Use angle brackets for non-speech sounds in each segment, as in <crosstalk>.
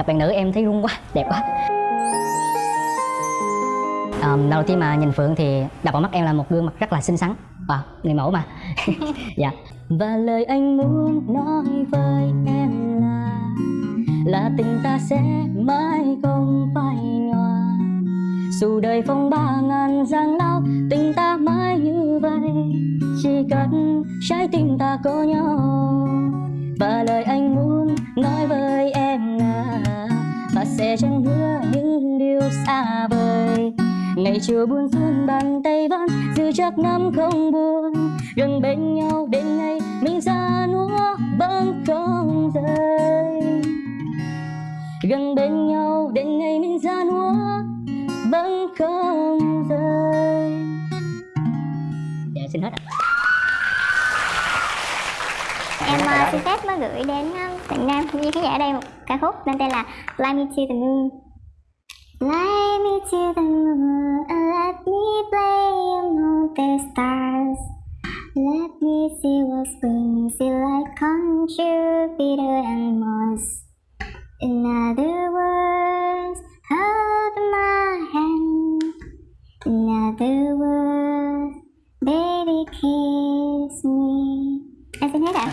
gặp bạn nữ em thấy rung quá đẹp quá. Um, đầu tiên mà nhìn phượng thì đập vào mắt em là một gương mặt rất là xinh xắn. Wow người mẫu mà. <laughs> Dạ. Và lời anh muốn nói với em là là tình ta sẽ mãi không phai nhòa. Dù đời phong ba ngàn giang lao tình ta mãi như vậy. Chỉ cần trái tim ta có nhau. Và lời anh muốn nói với em sẽ chẳng hứa những điều xa vời. Ngày chiều buồn xuân bàn tay vẫn giữ chắc năm không buồn. Gần bên nhau đến ngày mình ra núa vẫn không rời gần bên nhau đến ngày mình ra núa vẫn không rời dạ xin hết ạ. Em xin phép mới gửi đến uh, bạn Nam. Cũng như khán giả ở đây một ca khúc mang tên là Fly Me To The Moon. Fly me to the moon and let me play among the stars. Let me see what spring feel like on Jupiter and Mars In other words, hold my hand. In other words, baby kiss me Em xin hết ạ.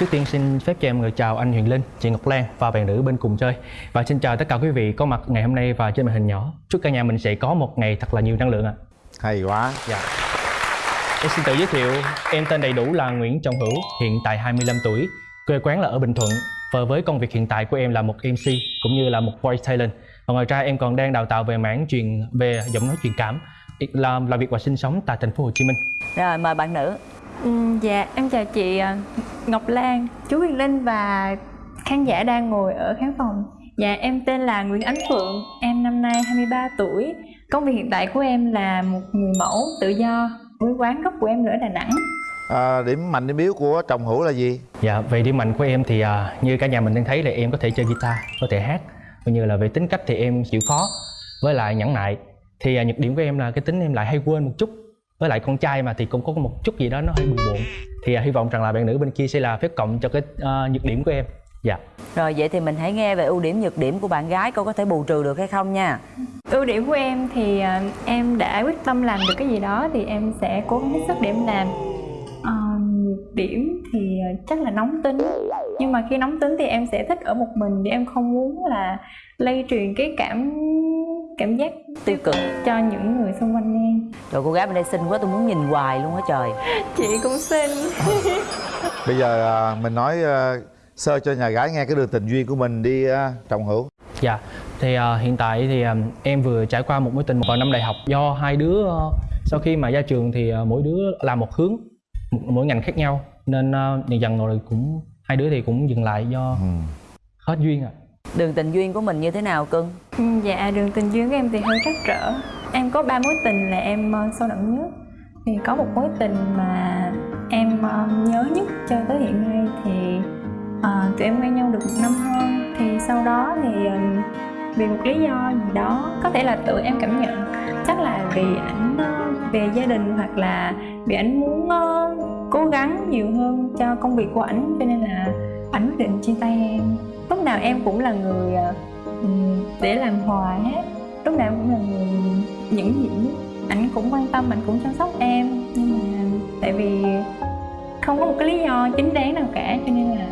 Trước tiên xin phép cho em người chào anh Huyền Linh, chị Ngọc Lan và bạn nữ bên cùng chơi. Và xin chào tất cả quý vị có mặt ngày hôm nay và trên màn hình nhỏ. Chúc cả nhà mình sẽ có một ngày thật là nhiều năng lượng ạ. Hay quá. Dạ. Em xin tự giới thiệu, em tên đầy đủ là Nguyễn Trọng Hữu, hiện tại 25 tuổi Quê quán là ở Bình Thuận. Và với công việc hiện tại của em là một MC cũng như là một voice talent Và ngoài ra em còn đang đào tạo về mảng truyền về giọng nói truyền cảm làm làm việc và sinh sống tại thành phố Hồ Chí Minh. Rồi mời bạn nữ. Ừ, dạ em chào chị à, Ngọc Lan, chú Huyền Linh và khán giả đang ngồi ở khán phòng. Dạ em tên là Nguyễn Ánh Phượng, em năm nay 23 tuổi. Công việc hiện tại của em là một người mẫu tự do với quán gốc của em ở Đà Nẵng. à, điểm mạnh điểm yếu của chồng hữu là gì Dạ, về điểm mạnh của em thì à, như cả nhà mình đang thấy là em có thể chơi guitar, có thể hát Cũng như là về tính cách thì em chịu khó. Với lại nhẫn nại Thì à, nhược điểm của em là cái tính em lại hay quên một chút. Với lại con trai mà thì cũng có một chút gì đó nó hơi bừa bộn Thì à, hy vọng rằng là bạn nữ bên kia sẽ là phép cộng cho cái à, nhược điểm của em. Dạ. Rồi vậy thì mình hãy nghe về ưu điểm nhược điểm của bạn gái cô có thể bù trừ được hay không nha. Ưu điểm của em thì à, em đã quyết tâm làm được cái gì đó thì em sẽ cố gắng hết sức để em làm. Điểm thì à, chắc là nóng tính. Nhưng mà khi nóng tính thì em sẽ thích ở một mình vì em không muốn là lây truyền cái cảm cảm giác Tiêu cực. cho những người xung quanh em. Rồi cô gái bên đây xinh quá tôi muốn nhìn hoài luôn á trời. Chị cũng xinh. <laughs> bây giờ à, mình nói à, sơ cho nhà gái nghe cái đường tình duyên của mình đi à, chồng hữu Dạ, thì à, hiện tại thì à, em vừa trải qua một mối tình vào năm đại học Do hai đứa à, sau khi mà ra trường thì à, mỗi đứa làm một hướng, mỗi ngành khác nhau. Nên à, dần dần rồi cũng hai đứa thì cũng dừng lại do ừ. hết duyên ạ. Đường tình duyên của mình như thế nào cưng? Ừ, Dạ đường tình duyên của em thì hơi trắc trở. Em có ba mối tình là em ờ, sâu đậm nhất. Thì có một mối tình mà em ờ, nhớ nhất cho tới hiện nay thì ờ, tụi em quen nhau được một năm hơn Thì sau đó thì ờ, vì một lý do gì đó có thể là tự em cảm nhận chắc là vì ảnh về gia đình hoặc là vì ảnh muốn uh, cố gắng nhiều hơn cho công việc của ảnh cho nên là ảnh quyết định chia tay em lúc nào em cũng là người uh, để làm hòa hết lúc nào em cũng là người nhẫn nhịn ảnh cũng quan tâm ảnh cũng chăm sóc em nhưng mà tại vì không có một cái lý do chính đáng nào cả cho nên là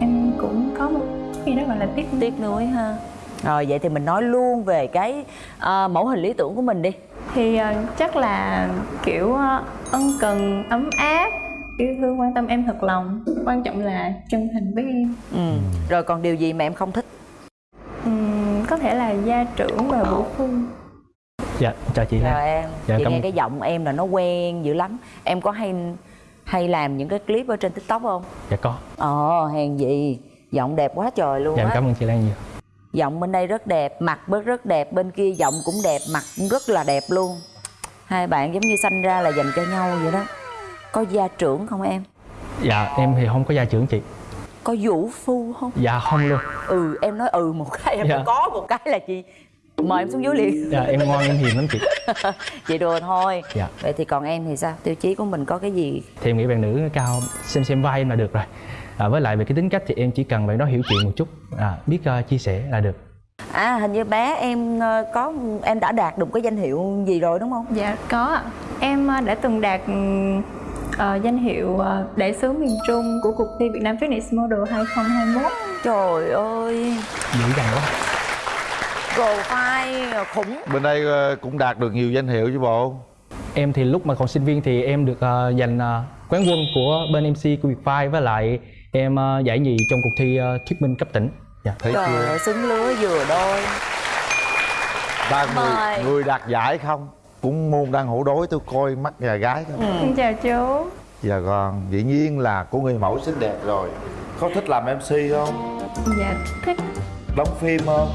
em cũng có một cái gì đó gọi là tiếc nuối. Tiếc nuối ha. Rồi vậy thì mình nói luôn về cái uh, mẫu hình lý tưởng của mình đi thì ờ, chắc là kiểu ờ, ân cần ấm áp yêu thương quan tâm em thật lòng quan trọng là chân thành với em Ừ. Rồi còn điều gì mà em không thích? Ừm, có thể là gia trưởng và vũ phu Dạ, chào chị Chào em. Dạ, Chị cảm nghe ơn. cái giọng em là nó quen dữ lắm. Em có hay hay làm những cái clip ở trên tiktok không? Dạ có, Ồ hèn gì giọng đẹp quá trời luôn dạ em á cảm ơn chị Lan nhiều giọng bên đây rất đẹp mặt bớt rất đẹp bên kia giọng cũng đẹp mặt cũng rất là đẹp luôn. Hai bạn giống như sanh ra là dành cho nhau vậy đó. Có gia trưởng không em? Dạ, em thì không có gia trưởng chị. Có vũ phu không? Dạ không luôn. Ừ em nói ừ một cái em Dạ. có một cái là chị mời em xuống dưới liền. Dạ em ngoan em hiền lắm chị. <laughs> Chị đùa thôi. Dạ. Vậy thì còn em thì sao? Tiêu chí của mình có cái gì? Thì em nghĩ bạn nữ cao xem xem vai em là được rồi à, với lại về cái tính cách thì em chỉ cần bạn đó hiểu chuyện một chút. À, biết uh, chia sẻ là được. À hình như bé em ờ, có em đã đạt được cái danh hiệu gì rồi đúng không? Dạ có Em ờ, đã từng đạt ờ, danh hiệu ờ, đại sứ miền Trung của cuộc thi Việt Nam Fitness Model 2021 trời ơi. Dữ dằn quá. Profile khủng. Bên đây ờ, cũng đạt được nhiều danh hiệu chứ bộ. Em thì lúc mà còn sinh viên thì em được uh, giành uh, quán quân của bên MC của Vietfile với lại em uh, giải nhì trong cuộc thi uh, thuyết minh cấp tỉnh? Dạ. Thấy trời chưa? ơi xứng lứa vừa đôi. Ba người người đạt giải không? Cũng môn đang hổ đối tôi coi mắt nhà gái thôi Xin chào chú. Dạ con dĩ nhiên là của người mẫu xinh đẹp rồi. Có thích làm mc không? Dạ thích. Đóng phim không?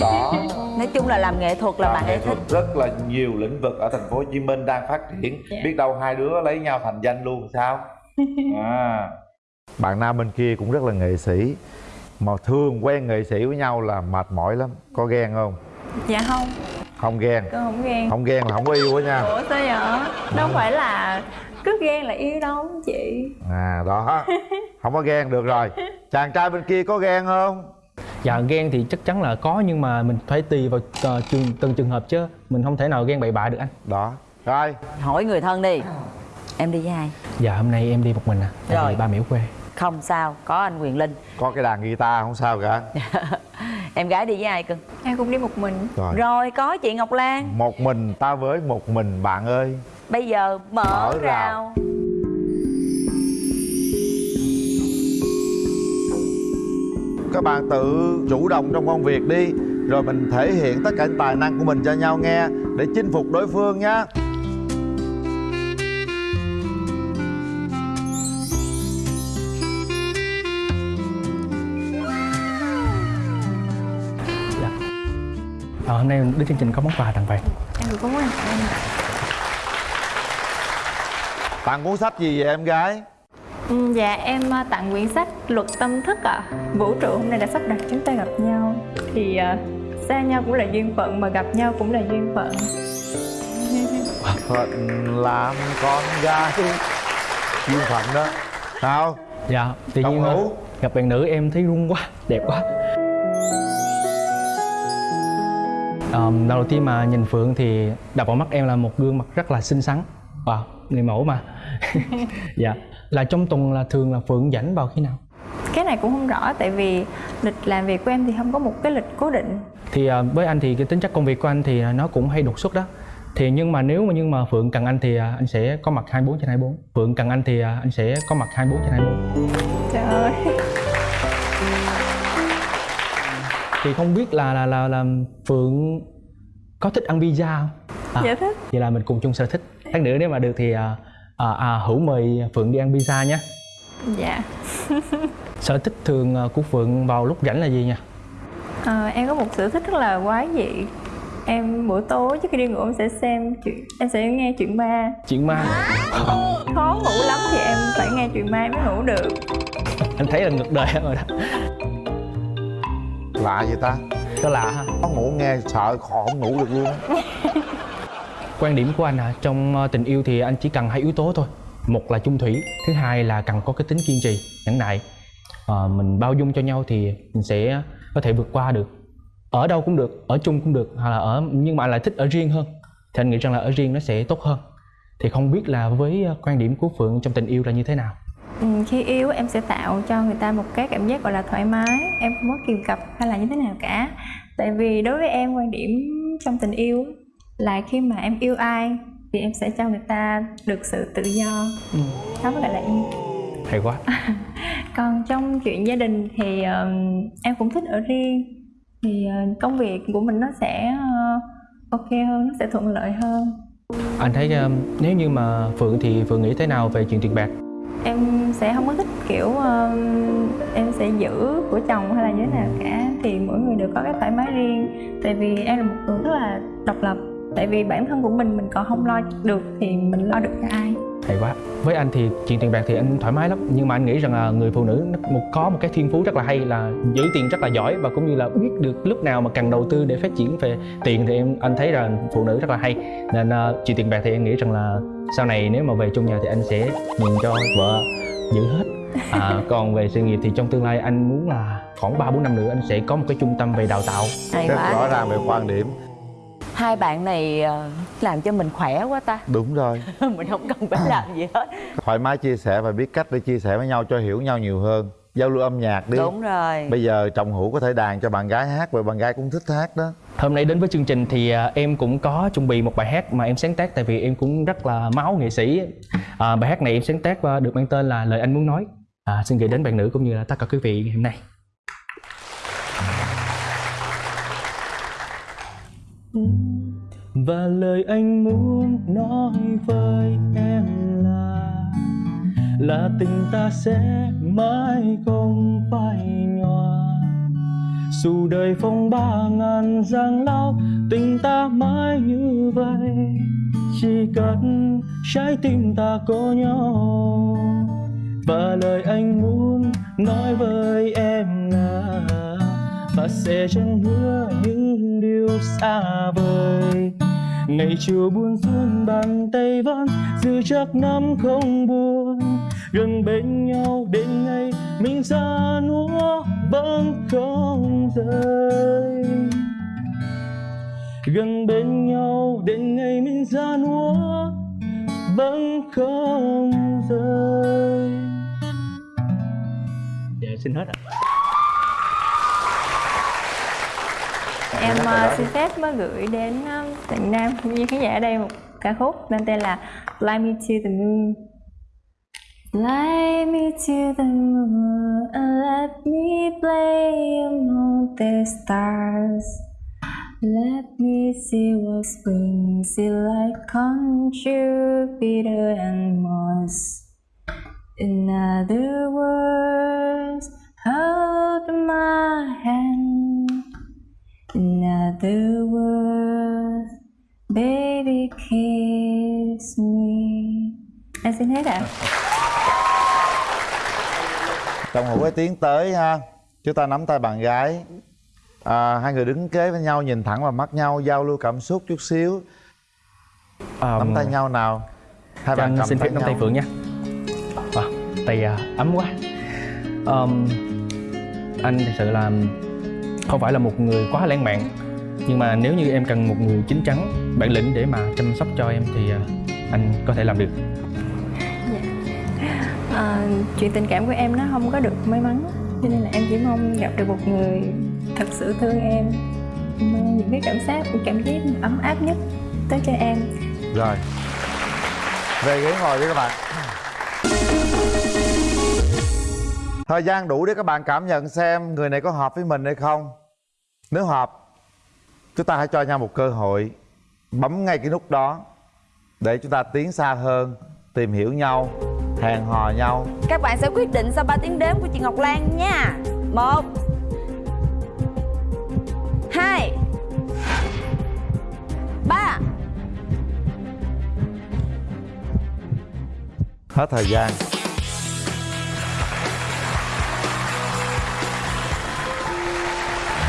Đó. Nói chung là làm nghệ thuật là Làm bạn ấy nghệ thuật thích. rất là nhiều lĩnh vực ở thành phố Hồ Chí Minh đang phát triển. Dạ. biết đâu hai đứa lấy nhau thành danh luôn sao? <laughs> À. bạn nam bên kia cũng rất là nghệ sĩ mà thường quen nghệ sĩ với nhau là mệt mỏi lắm. Có ghen không? Dạ không, không ghen. Con không ghen. Không ghen là không có yêu á nha. Ủa sao vậy? Đâu phải là cứ ghen là yêu đâu chị. À đó. Không có ghen được rồi. Chàng trai bên kia có ghen không? Dạ ghen thì chắc chắn là có nhưng mà mình phải tùy vào uh, trường, từng trường hợp chứ. Mình không thể nào ghen bậy bạ được anh. Đó. Rồi. Hỏi người thân đi em đi với ai? Dạ hôm nay em đi một mình à tại Rồi. vì ba mẹ ở quê. Không sao có anh quyền linh. Có cái đàn guitar không sao cả. <laughs> Em gái đi với ai cưng Em cũng đi một mình. Rồi. Rồi có chị ngọc lan. Một mình ta với một mình bạn ơi. Bây giờ mở, Mở rào. rào. Các bạn tự chủ động trong công việc đi rồi mình thể hiện tất cả những tài năng của mình cho nhau nghe để chinh phục đối phương nhé à, hôm nay đến chương trình có món quà tặng bạn Em cũng có quan em ạ. Tặng cuốn sách gì vậy em gái? Ừ, Dạ em ờ, tặng quyển sách Luật tâm thức ạ. Vũ trụ hôm nay đã sắp đặt chúng ta gặp nhau. Thì ờ, xa nhau cũng là duyên phận Mà gặp nhau cũng là duyên phận. Phận làm con gái. Duyên phận đó. Sao? Dạ tự Đồng nhiên hữu. ờ, gặp bạn nữ em thấy run quá đẹp quá Ờm, đầu tiên mà nhìn phượng thì đập vào mắt em là một gương mặt rất là xinh xắn. Wow người mẫu mà. <laughs> Dạ là trong tuần là thường là phượng rảnh vào khi nào? Cái này cũng không rõ Tại vì lịch làm việc của em thì không có một cái lịch cố định. Thì à, với anh thì cái tính chất công việc của anh thì nó cũng hay đột xuất đó. Thì nhưng mà nếu mà nhưng mà phượng cần anh thì à, anh sẽ có mặt 24 trên 24 phượng cần anh thì à, anh sẽ có mặt 24 trên 24 thì không biết là là là, là phượng có thích ăn pizza không? À, Dạ thích. vậy là mình cùng chung sở thích. Lát nữa nếu mà được thì à, à, à, hữu mời phượng đi ăn pizza nhé. Dạ. <laughs> Sở thích thường à, của phượng vào lúc rảnh là gì nha Ờ, Em có một sở thích rất là quái dị. Em buổi tối trước khi đi ngủ em sẽ xem chuyện Em sẽ nghe chuyện ma. Chuyện ma. Khó ngủ lắm thì em phải nghe chuyện ma mới ngủ được. Anh thấy là ngược đời rồi đó lạ vậy ta? Có lạ ha có ngủ nghe sợ khó không ngủ được luôn á. <laughs> Quan điểm của anh à trong ờ, tình yêu thì anh chỉ cần hai yếu tố thôi. Một là chung thủy thứ hai là cần có cái tính kiên trì nhẫn nại. Ờ, mình bao dung cho nhau thì mình sẽ có thể vượt qua được. Ở đâu cũng được ở chung cũng được hoặc là ở nhưng mà lại thích ở riêng hơn. Thì anh nghĩ rằng là ở riêng nó sẽ tốt hơn. Thì không biết là với ờ, quan điểm của phượng trong tình yêu là như thế nào ừ, Khi yêu em sẽ tạo cho người ta một cái cảm giác gọi là thoải mái. Em không có kìm cặp hay là như thế nào cả. Tại vì đối với em quan điểm trong tình yêu là khi mà em yêu ai thì em sẽ cho người ta được sự tự do. Đó mới gọi là yêu. Hay quá. <laughs> Còn trong chuyện gia đình thì um, em cũng thích ở riêng. Thì uh, công việc của mình nó sẽ uh, ok hơn nó sẽ thuận lợi hơn. Anh thấy ờ, nếu như mà phượng thì phượng nghĩ thế nào về chuyện tiền bạc em sẽ không có thích kiểu uh, em sẽ giữ của chồng hay là như thế nào cả. Thì mỗi người đều có cái thoải mái riêng. Tại vì em là một người rất là độc lập. Tại vì bản thân của mình mình còn không lo được thì mình lo được cho ai hay quá. Với anh thì chuyện tiền bạc thì anh thoải mái lắm nhưng mà anh nghĩ rằng là người phụ nữ nó một có một cái thiên phú rất là hay là giữ tiền rất là giỏi và cũng như là biết được lúc nào mà cần đầu tư để phát triển về tiền thì em anh thấy là phụ nữ rất là hay. Nên uh, chuyện tiền bạc thì em nghĩ rằng là sau này nếu mà về chung nhà thì anh sẽ nhường cho vợ giữ hết. À, <laughs> còn về sự nghiệp thì trong tương lai anh muốn là khoảng ba bốn năm nữa anh sẽ có một cái trung tâm về đào tạo. Hay rất quá. rõ ràng về quan điểm hai bạn này ờ, làm cho mình khỏe quá ta. Đúng rồi. <laughs> Mình không cần phải làm gì hết. Thoải mái chia sẻ và biết cách để chia sẻ với nhau cho hiểu nhau nhiều hơn. Giao lưu âm nhạc đi. Đúng rồi. Bây giờ chồng hữu có thể đàn cho bạn gái hát và bạn gái cũng thích hát đó. Hôm nay đến với chương trình thì à, em cũng có chuẩn bị một bài hát mà em sáng tác tại vì em cũng rất là máu nghệ sĩ. À, bài hát này em sáng tác và được mang tên là Lời anh muốn nói. À, xin gửi đến bạn nữ cũng như là tất cả quý vị ngày hôm nay. Và lời anh muốn nói với em là Là tình ta sẽ mãi không phai nhòa. Dù đời phong ba ngàn giang lao, tình ta mãi như vậy. Chỉ cần trái tim ta có nhau. Và lời anh muốn nói với em là và sẽ chẳng hứa những điều xa vời? Ngày chiều buồn xuân bàn tay vẫn giữ chắc năm không buồn. Gần bên nhau đến ngày, mình ra núa vẫn không rời. Gần bên nhau đến ngày, mình ra núa vẫn không rời. Dạ xin hết ạ. Em ờ, xin phép mới gửi đến uh, tận nam cũng như khán giả ở đây một ca khúc mang tên là Fly Me to the Moon Fly me to the moon and let me play among the stars. Let me see what spring is like on Jupiter and Mars. In other words, hold my hand. In other words, baby kiss me. Em xin hết ạ. chồng hữu cái tiến tới ha chúng ta nắm tay bạn gái à, hai người đứng kế với nhau nhìn thẳng vào mắt nhau giao lưu cảm xúc chút xíu À, nắm tay nhau nào hai bạn anh cầm xin phép nắm tay. Phượng nha à, Tay à, ấm quá Ờm, Anh thật sự là không phải là một người quá lãng mạn. Nhưng mà nếu như em cần một người chín chắn, bản lĩnh để mà chăm sóc cho em thì à, anh có thể làm được. À, chuyện tình cảm của em nó không có được may mắn cho nên là em chỉ mong gặp được một người thật sự thương em. Mang những cái cảm giác cảm giác ấm áp nhất tới cho em. Rồi. Về ghế ngồi đi các bạn thời gian đủ để các bạn cảm nhận xem người này có hợp với mình hay không. Nếu hợp chúng ta hãy cho nhau một cơ hội bấm ngay cái nút đó để chúng ta tiến xa hơn tìm hiểu nhau hẹn hò nhau. Các bạn sẽ quyết định sau 3 tiếng đếm của chị Ngọc Lan nha. Một hai ba. Hết thời gian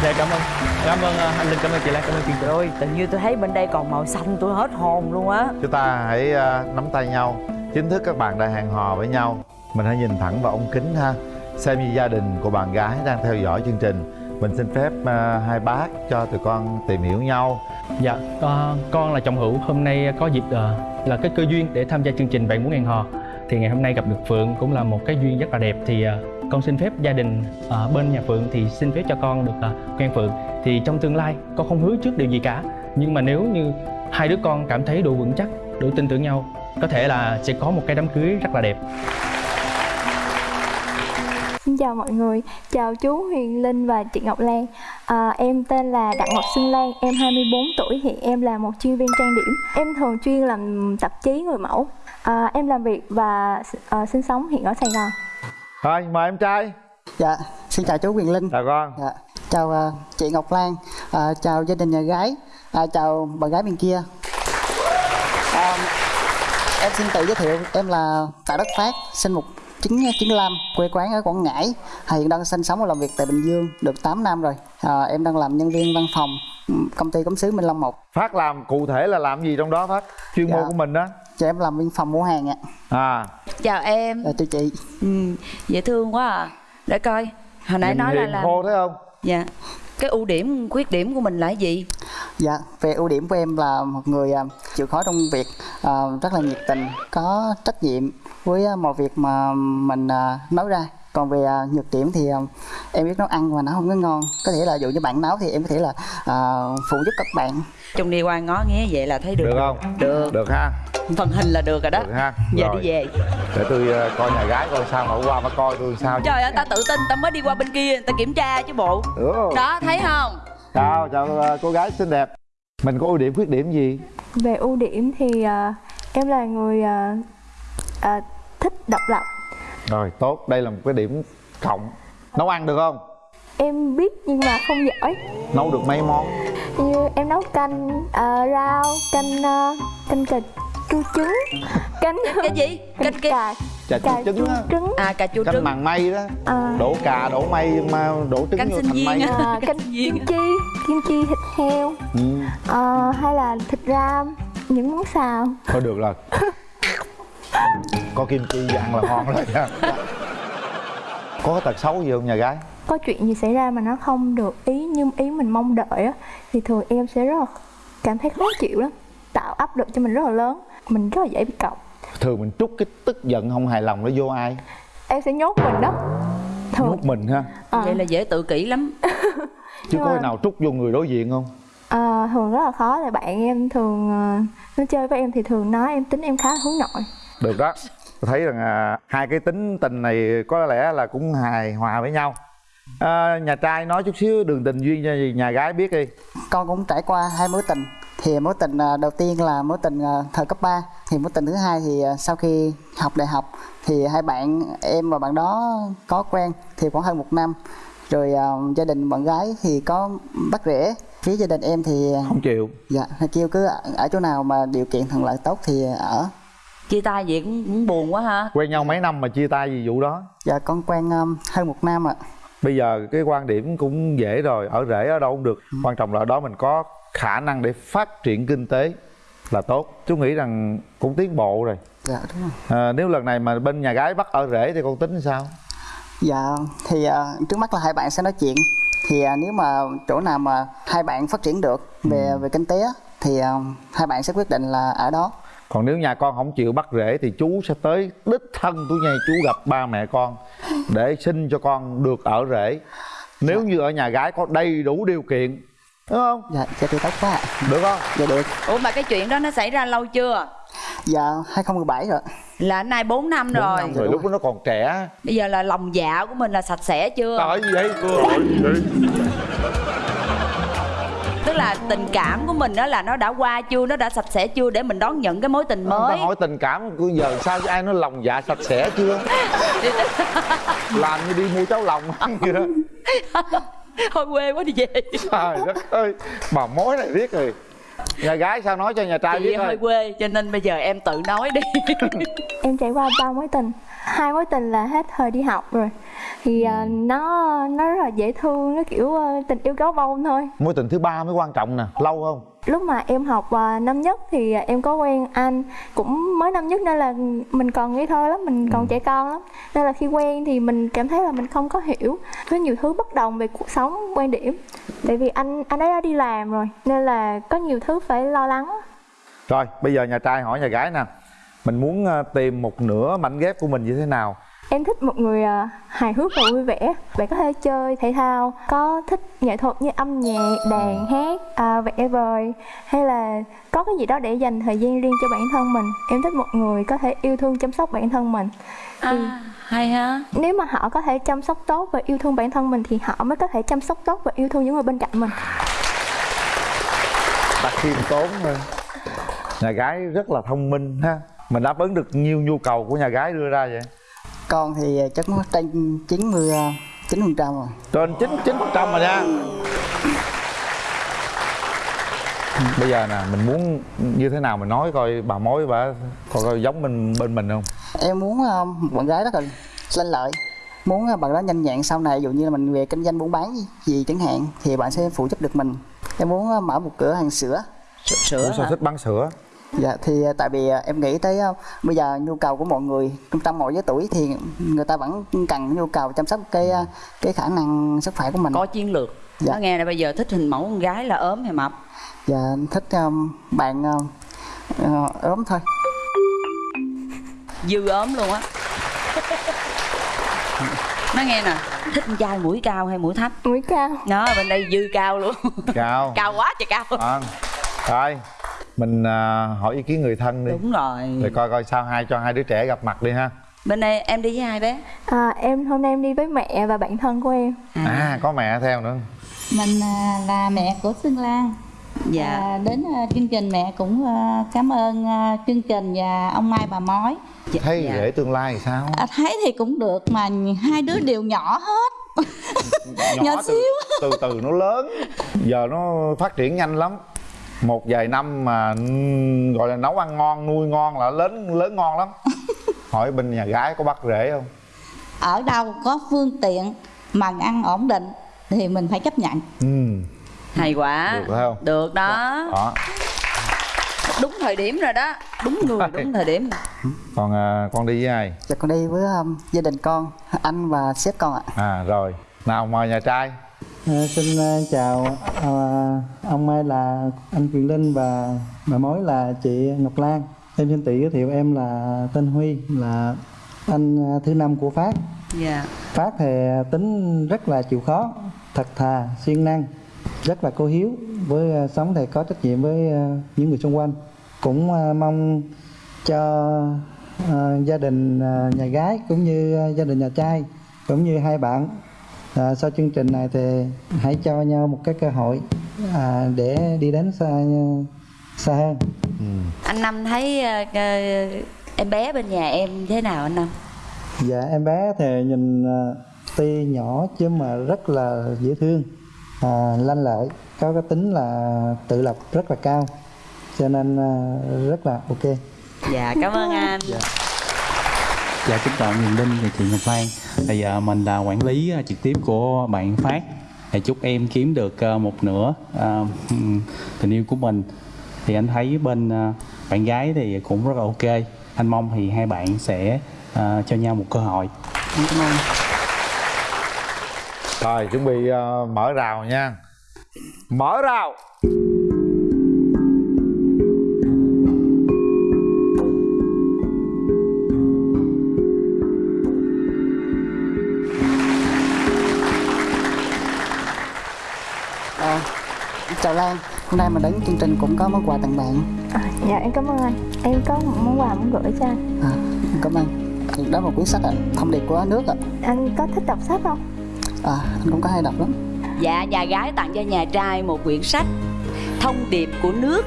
Dạ cảm ơn. Cảm ơn à, anh Linh, cảm ơn chị Lan, cảm ơn trình Rồi tự nhiên tôi thấy bên đây còn màu xanh tôi hết hồn luôn á. Chúng ta hãy à, nắm tay nhau chính thức các bạn đã hẹn hò với nhau. Mình hãy nhìn thẳng vào ống kính ha. Xem như gia đình của bạn gái đang theo dõi chương trình. Mình xin phép à, hai bác cho tụi con tìm hiểu nhau. Dạ, à, con là chồng hữu. Hôm nay có dịp à, là cái cơ duyên để tham gia chương trình Bạn Muốn Hẹn Hò thì ngày hôm nay gặp được Phượng cũng là một cái duyên rất là đẹp. Thì à, con xin phép gia đình ở bên nhà Phượng thì xin phép cho con được à, quen Phượng. Thì trong tương lai con không hứa trước điều gì cả Nhưng mà nếu như hai đứa con cảm thấy đủ vững chắc, đủ tin tưởng nhau Có thể là sẽ có một cái đám cưới rất là đẹp. Xin chào mọi người, chào chú Huyền Linh và chị Ngọc Lan. À, Em tên là Đặng Ngọc Xuân Lan, em 24 tuổi Hiện em là một chuyên viên trang điểm. Em thường chuyên làm tạp chí người mẫu à, Em làm việc và à, sinh sống hiện ở Sài Gòn. Thôi mời em trai. Dạ, xin chào chú Quyền Linh. chào con. Dạ, chào à, chị Ngọc Lan, à, chào gia đình nhà gái, à, chào bạn gái bên kia. À, em xin tự giới thiệu em là Tạ Đất Phát sinh một 1995 quê quán ở Quảng Ngãi. Hiện đang sinh sống và làm việc tại Bình Dương được 8 năm rồi. À, em đang làm nhân viên văn phòng công ty cống xứ Minh Long 1 phát làm cụ thể là làm gì trong đó phát? Chuyên Dạ. môn của mình đó cho em làm văn phòng mua hàng ạ. À. Chào em. À, thưa chị. Ừ, dễ thương quá à. Để coi hồi nãy nhìn nói là làm khô thấy không? Dạ. Cái ưu điểm khuyết điểm của mình là gì? Dạ về ưu điểm của em là một người à, chịu khó trong việc à, rất là nhiệt tình có trách nhiệm với à, mọi việc mà mình à, nói ra còn về à, nhược điểm thì à, em biết nấu ăn mà nó không có ngon. Có thể là dụ như bạn nấu thì em có thể là à, phụ giúp các bạn. Chung đi qua ngó nghé vậy là thấy được. Được không? Được. Được ha. Phần hình là được rồi đó. Được ha. Giờ Rồi. đi về. Để tôi ờ, coi nhà gái coi sao mà qua mà coi tôi sao trời ơi ta tự tin ta mới đi qua bên kia ta kiểm tra chứ bộ. Được không? đó thấy không? Chào chào ờ, cô gái xinh đẹp. Mình có ưu điểm khuyết điểm gì? Về ưu điểm thì à, em là người à, à, thích độc lập rồi tốt. Đây là một cái điểm cộng. Nấu ăn được không? Em biết nhưng mà không giỏi. Nấu được mấy món? Như em nấu canh à, rau canh à, canh cà chua trứng. <laughs> Canh cái gì? canh cà cà chua trứng á. trứng. À cà chua canh trứng. màng mây đó. À, đổ cà đổ mây mà đổ trứng Canh vô thành mây. á. à, <laughs> canh Viên. kim chi kim chi thịt heo. Ừ. à, hay là thịt ram những món xào. Thôi được rồi <laughs> có kim chi ăn là ngon rồi nha. Có tật xấu gì không nhà gái? Có chuyện gì xảy ra mà nó không được ý như ý mình mong đợi á thì thường em sẽ rất là cảm thấy khó chịu lắm tạo áp lực cho mình rất là lớn. Mình rất là dễ bị cọc. Thường mình trút cái tức giận không hài lòng nó vô ai? Em sẽ nhốt mình đó. Thường. Nhốt mình ha? À, vậy là dễ tự kỷ lắm. Chứ Nhưng có mà- nào trút vô người đối diện không? À, thường rất là khó. Tại bạn em thường à, nó chơi với em thì thường nói em tính em khá là hướng nội được đó. Tôi thấy rằng à, hai cái tính tình này có lẽ là cũng hài hòa với nhau. À, nhà trai nói chút xíu đường tình duyên cho nhà gái biết đi. Con cũng trải qua hai mối tình. Thì mối tình à, đầu tiên là mối tình à, thời cấp 3 thì mối tình thứ hai thì à, sau khi học đại học thì hai bạn em và bạn đó có quen thì khoảng hơn một năm. Rồi à, gia đình bạn gái thì có bắt rễ phía gia đình em thì không chịu. Dạ kêu cứ ở- ở chỗ nào mà điều kiện thuận lợi tốt thì ở chia tay vậy cũng, cũng buồn quá ha. Quen nhau mấy năm mà chia tay vì vụ đó? Dạ con quen um, hơn một năm ạ. Bây giờ cái quan điểm cũng dễ rồi ở rễ ở đâu cũng được. Quan trọng là ở đó mình có khả năng để phát triển kinh tế là tốt. Chú nghĩ rằng cũng tiến bộ rồi. Dạ đúng rồi. À, nếu lần này mà bên nhà gái bắt ở rễ thì con tính sao? Dạ thì à, trước mắt là hai bạn sẽ nói chuyện. Thì à, nếu mà chỗ nào mà hai bạn phát triển được về về kinh tế thì à, hai bạn sẽ quyết định là ở đó còn nếu nhà con không chịu bắt rễ thì chú sẽ tới đích thân tôi nhây chú gặp ba mẹ con để xin cho con được ở rễ nếu như ở nhà gái có đầy đủ điều kiện đúng không? Dạ dạ thì tốt quá. Ạ được không? Dạ được. Ủa mà cái chuyện đó nó xảy ra lâu chưa? Dạ 2017 rồi. Là nay 4 năm Bốn rồi. năm rồi lúc đó nó còn trẻ. Bây giờ là lòng dạ của mình là sạch sẽ chưa? Trời gì vậy? Trời gì vậy? Tức là tình cảm của mình đó là nó đã qua chưa nó đã sạch sẽ chưa để mình đón nhận cái mối tình Người ta mới hỏi tình cảm của giờ sao ai nói lòng dạ sạch sẽ chưa? <laughs> Làm như đi mua cháo lòng <laughs> vậy đó. thôi quê quá đi về Trời đất ơi, bà mối này biết rồi. Nhà gái sao nói cho nhà trai chị biết hơi ơi. quê cho nên bây giờ em tự nói đi <laughs> em trải qua ba mối tình hai mối tình là hết thời đi học rồi thì à, nó nó rất là dễ thương nó kiểu à, tình yêu gấu bông thôi Mối tình thứ ba mới quan trọng nè, lâu không? lúc mà em học à, năm nhất thì em có quen anh cũng mới năm nhất nên là mình còn ngây thơ lắm mình còn trẻ con lắm nên là khi quen thì mình cảm thấy là mình không có hiểu có nhiều thứ bất đồng về cuộc sống quan điểm tại vì anh anh ấy đã đi làm rồi nên là có nhiều thứ phải lo lắng Rồi, bây giờ nhà trai hỏi nhà gái nè. Mình muốn tìm một nửa mảnh ghép của mình như thế nào? Em thích một người à, hài hước và vui vẻ Bạn có thể chơi thể thao Có thích nghệ thuật như âm nhạc, đàn, hát, à, vẽ vời Hay là có cái gì đó để dành thời gian riêng cho bản thân mình Em thích một người có thể yêu thương chăm sóc bản thân mình à, hay ha Nếu mà họ có thể chăm sóc tốt và yêu thương bản thân mình Thì họ mới có thể chăm sóc tốt và yêu thương những người bên cạnh mình Đặt khiêm tốn hơn. Nhà gái rất là thông minh ha. Mình đáp ứng được nhiều nhu cầu của nhà gái đưa ra vậy. Con thì à, chắc nó trên 90 à, 9 phần trăm rồi. Trên 99% rồi nha. bây giờ nè mình muốn như thế nào mình nói coi bà mối bà coi, coi giống bên bên mình không? Em muốn một bạn gái rất là lanh lợi. Muốn bạn đó nhanh nhẹn sau này ví dụ như là mình về kinh doanh buôn bán gì, gì chẳng hạn thì bạn sẽ phụ giúp được mình. Em muốn mở một cửa hàng sữa. Sữa Ủa sao hả? thích bán sữa dạ thì ờ, tại vì ờ, em nghĩ tới ờ, bây giờ nhu cầu của mọi người trong mọi giới tuổi thì người ta vẫn cần nhu cầu chăm sóc cái cái khả năng sức khỏe của mình. Có chiến lược. Dạ. nó nghe là bây giờ thích hình mẫu con gái là ốm hay mập? Dạ thích ờ, bạn ờ, ốm thôi. Dư ốm luôn á. Nó nghe nè thích con trai mũi cao hay mũi thấp? Mũi cao. Nó bên đây dư cao luôn. Cao. <laughs> Cao quá trời cao. À, rồi mình à, hỏi ý kiến người thân đi. Đúng rồi. Rồi coi coi sao hai cho hai đứa trẻ gặp mặt đi ha. Bên đây em đi với ai bé? À, em hôm nay em đi với mẹ và bạn thân của em. À. Có mẹ theo nữa. Mình à, là mẹ của Xuân Lan. Dạ. À, Đến à, chương trình mẹ cũng à, cảm ơn à, chương trình và ông Mai bà Mói. Thấy dạ. rể tương lai thì sao? À, Thấy thì cũng được mà hai đứa đều nhỏ hết. Nhỏ <laughs> từ, từ từ nó lớn. Giờ nó phát triển nhanh lắm một vài năm mà gọi là nấu ăn ngon nuôi ngon là lớn lớn ngon lắm. <laughs> Hỏi bên nhà gái có bắt rể không? Ở đâu có phương tiện mà ăn ổn định thì mình phải chấp nhận. Ừ hay quá. Được phải không? được đó. Đó đúng thời điểm rồi đó. Đúng người đúng thời điểm. Còn à, con đi với ai? Dạ con đi với ờ, gia đình con anh và sếp con ạ. À rồi. Nào mời nhà trai À, xin à, chào à, ông Mai là anh Quyền Linh và bà mối là chị Ngọc Lan. Em xin tự giới thiệu em là tên Huy là anh à, thứ năm của Phát. dạ Phát thì tính rất là chịu khó, thật thà, siêng năng, rất là cô hiếu với sống thì có trách nhiệm với những người xung quanh. Cũng mong cho gia đình nhà gái cũng như gia đình nhà trai cũng như hai bạn à, sau chương trình này thì hãy cho nhau một cái cơ hội à, để đi đến xa xa hơn. Anh năm thấy ờ, em bé bên nhà em thế nào anh năm? Dạ em bé thì nhìn à, tuy nhỏ chứ mà rất là dễ thương à, lanh lợi có cái tính là tự lập rất là cao cho nên à, rất là ok. Dạ cảm ơn anh. Dạ kính chào Quyền Linh và chị Ngọc Lan Bây giờ mình là quản lý à, trực tiếp của bạn Phát. Thì chúc em kiếm được à, một nửa à, tình yêu của mình. Thì anh thấy bên à, bạn gái thì cũng rất là ok. Anh mong thì hai bạn sẽ à, cho nhau một cơ hội. Cảm ơn rồi chuẩn bị mở rào nha. Mở rào chào Lan. Hôm nay mình đến chương trình cũng có món quà tặng bạn. À, dạ em cảm ơn anh. Em có một món quà muốn gửi cho anh. À, cảm ơn. Đó là một cuốn sách ạ thông điệp của nước ạ. Anh có thích đọc sách không? À, anh cũng có hay đọc lắm. Dạ nhà gái tặng cho nhà trai một quyển sách thông điệp của nước.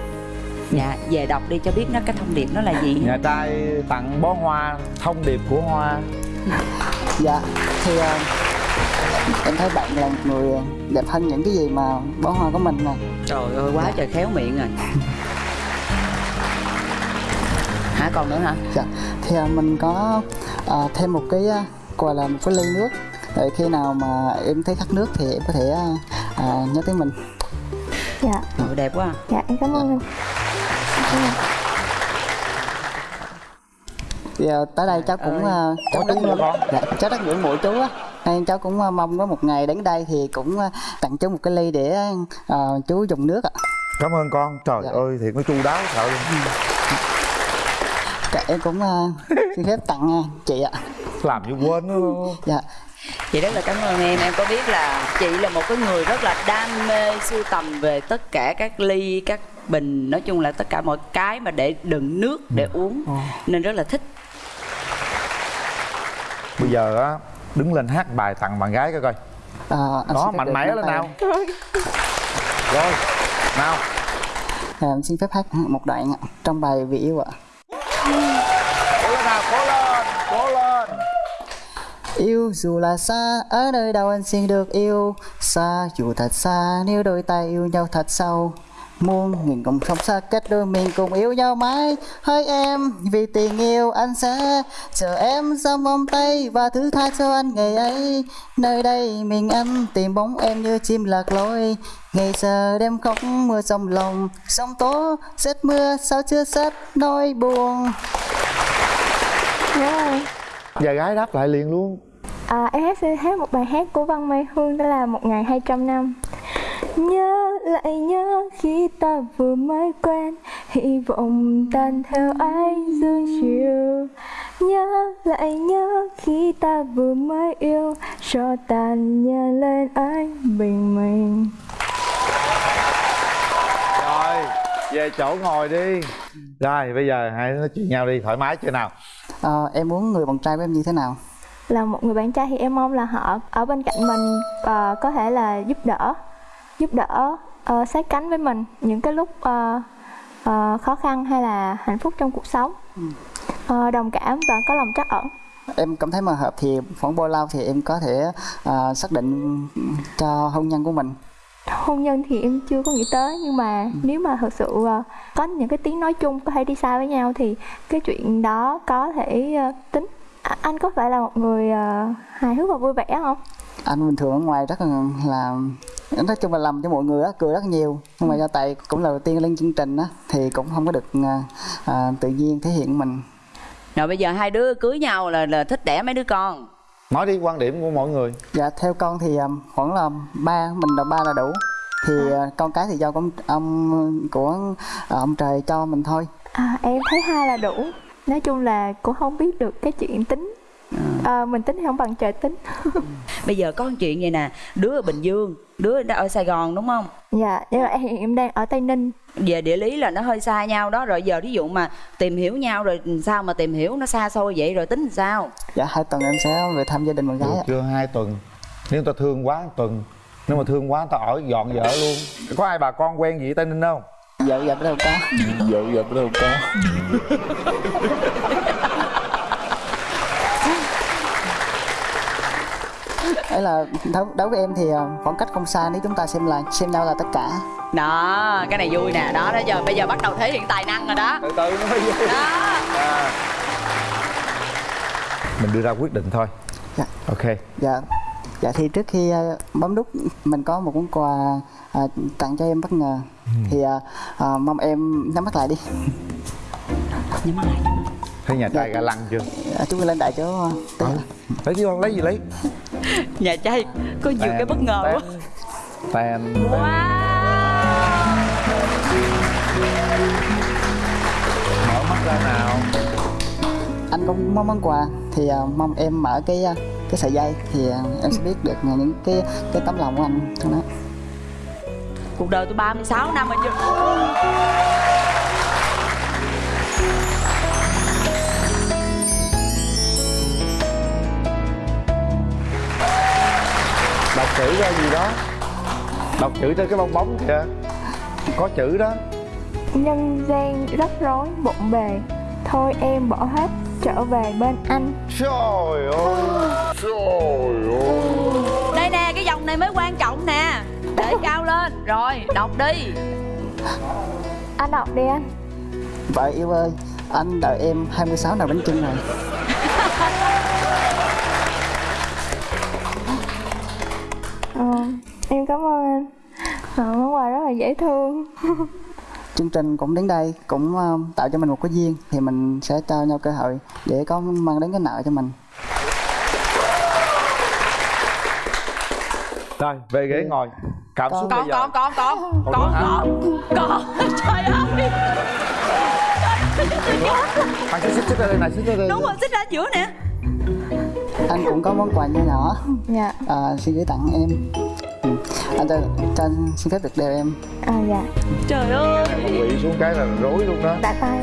Dạ về đọc đi cho biết nó cái thông điệp nó là gì. Nhà trai tặng bó hoa thông điệp của hoa. Dạ thì à, em thấy bạn là một người đẹp hơn những cái gì mà bó hoa của mình nè. Trời ơi quá trời khéo miệng rồi hả còn nữa hả? Dạ thì à, mình có à, thêm một cái à, gọi là một cái ly nước. Để khi nào mà em thấy khát nước thì em có thể à, à, nhớ tới mình. Dạ. Ồ, đẹp quá dạ em cảm ơn. Anh Cảm ơn. thì à, tới đây cháu cũng à, cháu con. dạ, cháu rất ngưỡng mộ chú á nên cháu cũng à, mong có một ngày đến đây thì cũng à, tặng chú một cái ly để à, chú dùng nước ạ. Cảm ơn con. Trời Dạ. ơi thiệt nó chu đáo sợ luôn. Dạ, em cũng à, xin phép tặng chị ạ. Làm như quên nó. Dạ. Chị rất là cảm ơn em. Em có biết là chị là một cái người rất là đam mê sưu tầm về tất cả các ly các bình nói chung là tất cả mọi cái mà để đựng nước để uống. Nên rất là thích. Bây giờ á đứng lên hát bài tặng bạn gái coi coi. À, đó mạnh mẽ lên nào. Rồi nào. À, xin phép hát một đoạn trong bài vì yêu ạ. Cố lên nào cố lên cố lên. Yêu dù là xa, ở nơi đâu anh xin được yêu. Xa dù thật xa, nếu đôi tay yêu nhau thật sâu muôn nghìn cùng không xa cách đôi mình cùng yêu nhau mãi. Hỡi em vì tình yêu anh sẽ chờ em trong vòng tay và thứ tha cho anh ngày ấy. Nơi đây mình anh tìm bóng em như chim lạc lối ngày giờ đêm khóc mưa trong lòng. Sóng tố rét mưa sao chưa sắp nỗi buồn. Rồi. Giờ gái đáp lại liền luôn À, em hát sẽ hát một bài hát của Văn Mai Hương đó là một ngày 200 năm. Nhớ lại nhớ khi ta vừa mới quen Hy vọng tan theo ánh dương chiều. Nhớ lại nhớ khi ta vừa mới yêu Cho tàn nhờ lên ánh bình minh. Rồi về chỗ ngồi đi. Rồi bây giờ hai đứa nói chuyện nhau đi thoải mái chưa nào? Ờ, em muốn người bạn trai của em như thế nào là một người bạn trai thì em mong là họ ở bên cạnh mình ờ, có thể là giúp đỡ giúp đỡ ờ, sát cánh với mình những cái lúc ờ, ờ, khó khăn hay là hạnh phúc trong cuộc sống. Ờ, đồng cảm và có lòng trắc ẩn. Em cảm thấy mà hợp thì khoảng bao lâu thì em có thể à, xác định cho hôn nhân của mình? Hôn nhân thì em chưa có nghĩ tới nhưng mà nếu mà thật sự ờ, có những cái tiếng nói chung có thể đi xa với nhau thì cái chuyện đó có thể ờ, tính À, anh có phải là một người ờ, hài hước và vui vẻ không? Anh bình thường ở ngoài rất là là nói chung là làm cho mọi người á cười rất nhiều. Nhưng mà do tại cũng là đầu tiên lên chương trình á thì cũng không có được à, tự nhiên thể hiện mình. Rồi bây giờ hai đứa cưới nhau là là thích đẻ mấy đứa con? Nói đi quan điểm của mọi người. Dạ theo con thì khoảng là ba mình là ba là đủ. Thì à, con cái thì do con ông của ông trời cho mình thôi. À, em thấy hai là đủ nói chung là cũng không biết được cái chuyện tính. À, mình tính thì không bằng trời tính. <laughs> Bây giờ có một chuyện vậy nè đứa ở bình dương đứa ở sài gòn đúng không? Dạ nhưng mà em, em đang ở tây ninh. Về địa lý là nó hơi xa nhau đó rồi giờ ví dụ mà tìm hiểu nhau rồi sao mà tìm hiểu nó xa xôi vậy rồi tính sao? Dạ hai tuần em sẽ về thăm gia đình bạn gái chưa? Hai tuần. Nếu người ta thương quá tuần. Nếu mà thương quá người ta ở dọn vợ luôn. Có ai bà con quen gì ở Tây Ninh không? Dạ dạ đâu có. Vợ vợ đâu có. Ấy là đối, đối với em thì à, khoảng cách không xa nếu chúng ta xem là xem nhau là tất cả. Đó cái này vui nè. Đó đó giờ bây giờ bắt đầu thể hiện tài năng rồi đó. Từ từ nó mới vui. Đó. À. Mình đưa ra quyết định thôi. Dạ. Ok. Dạ. Dạ thì trước khi à, bấm nút mình có một món quà à, tặng cho em bất ngờ thì à, à, mong em nhắm mắt lại đi. Nhắm lại Thấy nhà trai ga lăng chưa? à, chúng mình lên đại chỗ Ừ. Lấy chứ con lấy gì lấy? <laughs> Nhà trai có nhiều cái bất ngờ quá. Tèn Mở mắt ra nào. Anh có món món quà. Thì à, mong em mở cái à, cái sợi dây. Thì à, em sẽ biết được những cái cái tấm lòng của anh trong đó cuộc đời tôi 36 năm rồi chứ. Đọc chữ ra gì đó. Đọc chữ trên cái bong bóng kìa. Có chữ đó. Nhân gian rắc rối bộn bề. Thôi em bỏ hết trở về bên anh. Trời ơi Trời ơi. Đây nè cái dòng này mới quan trọng nè để cao lên. Rồi đọc đi. Anh đọc đi anh. Vợ yêu ơi anh đợi em 26 nồi bánh chưng rồi. Ờ, em cảm ơn anh. Ờ, món quà rất là dễ thương. Chương trình cũng đến đây cũng ờ, tạo cho mình một cái duyên thì mình sẽ cho nhau cơ hội để có mang đến cái nợ cho mình. Rồi về ghế ngồi Cảm xúc bây giờ. còn Còn còn nữa hả? còn còn trời ơi. Anh xích xích ra đây này xích ra đây đúng rồi xích ra giữa nè. Anh cũng có món quà nho nhỏ. Dạ. À, xin gửi tặng em. Ừ. anh cho, cho anh xin phép được đeo em. À dạ. Trời ơi. Quỵ xuống cái là rối luôn đó. Đã tay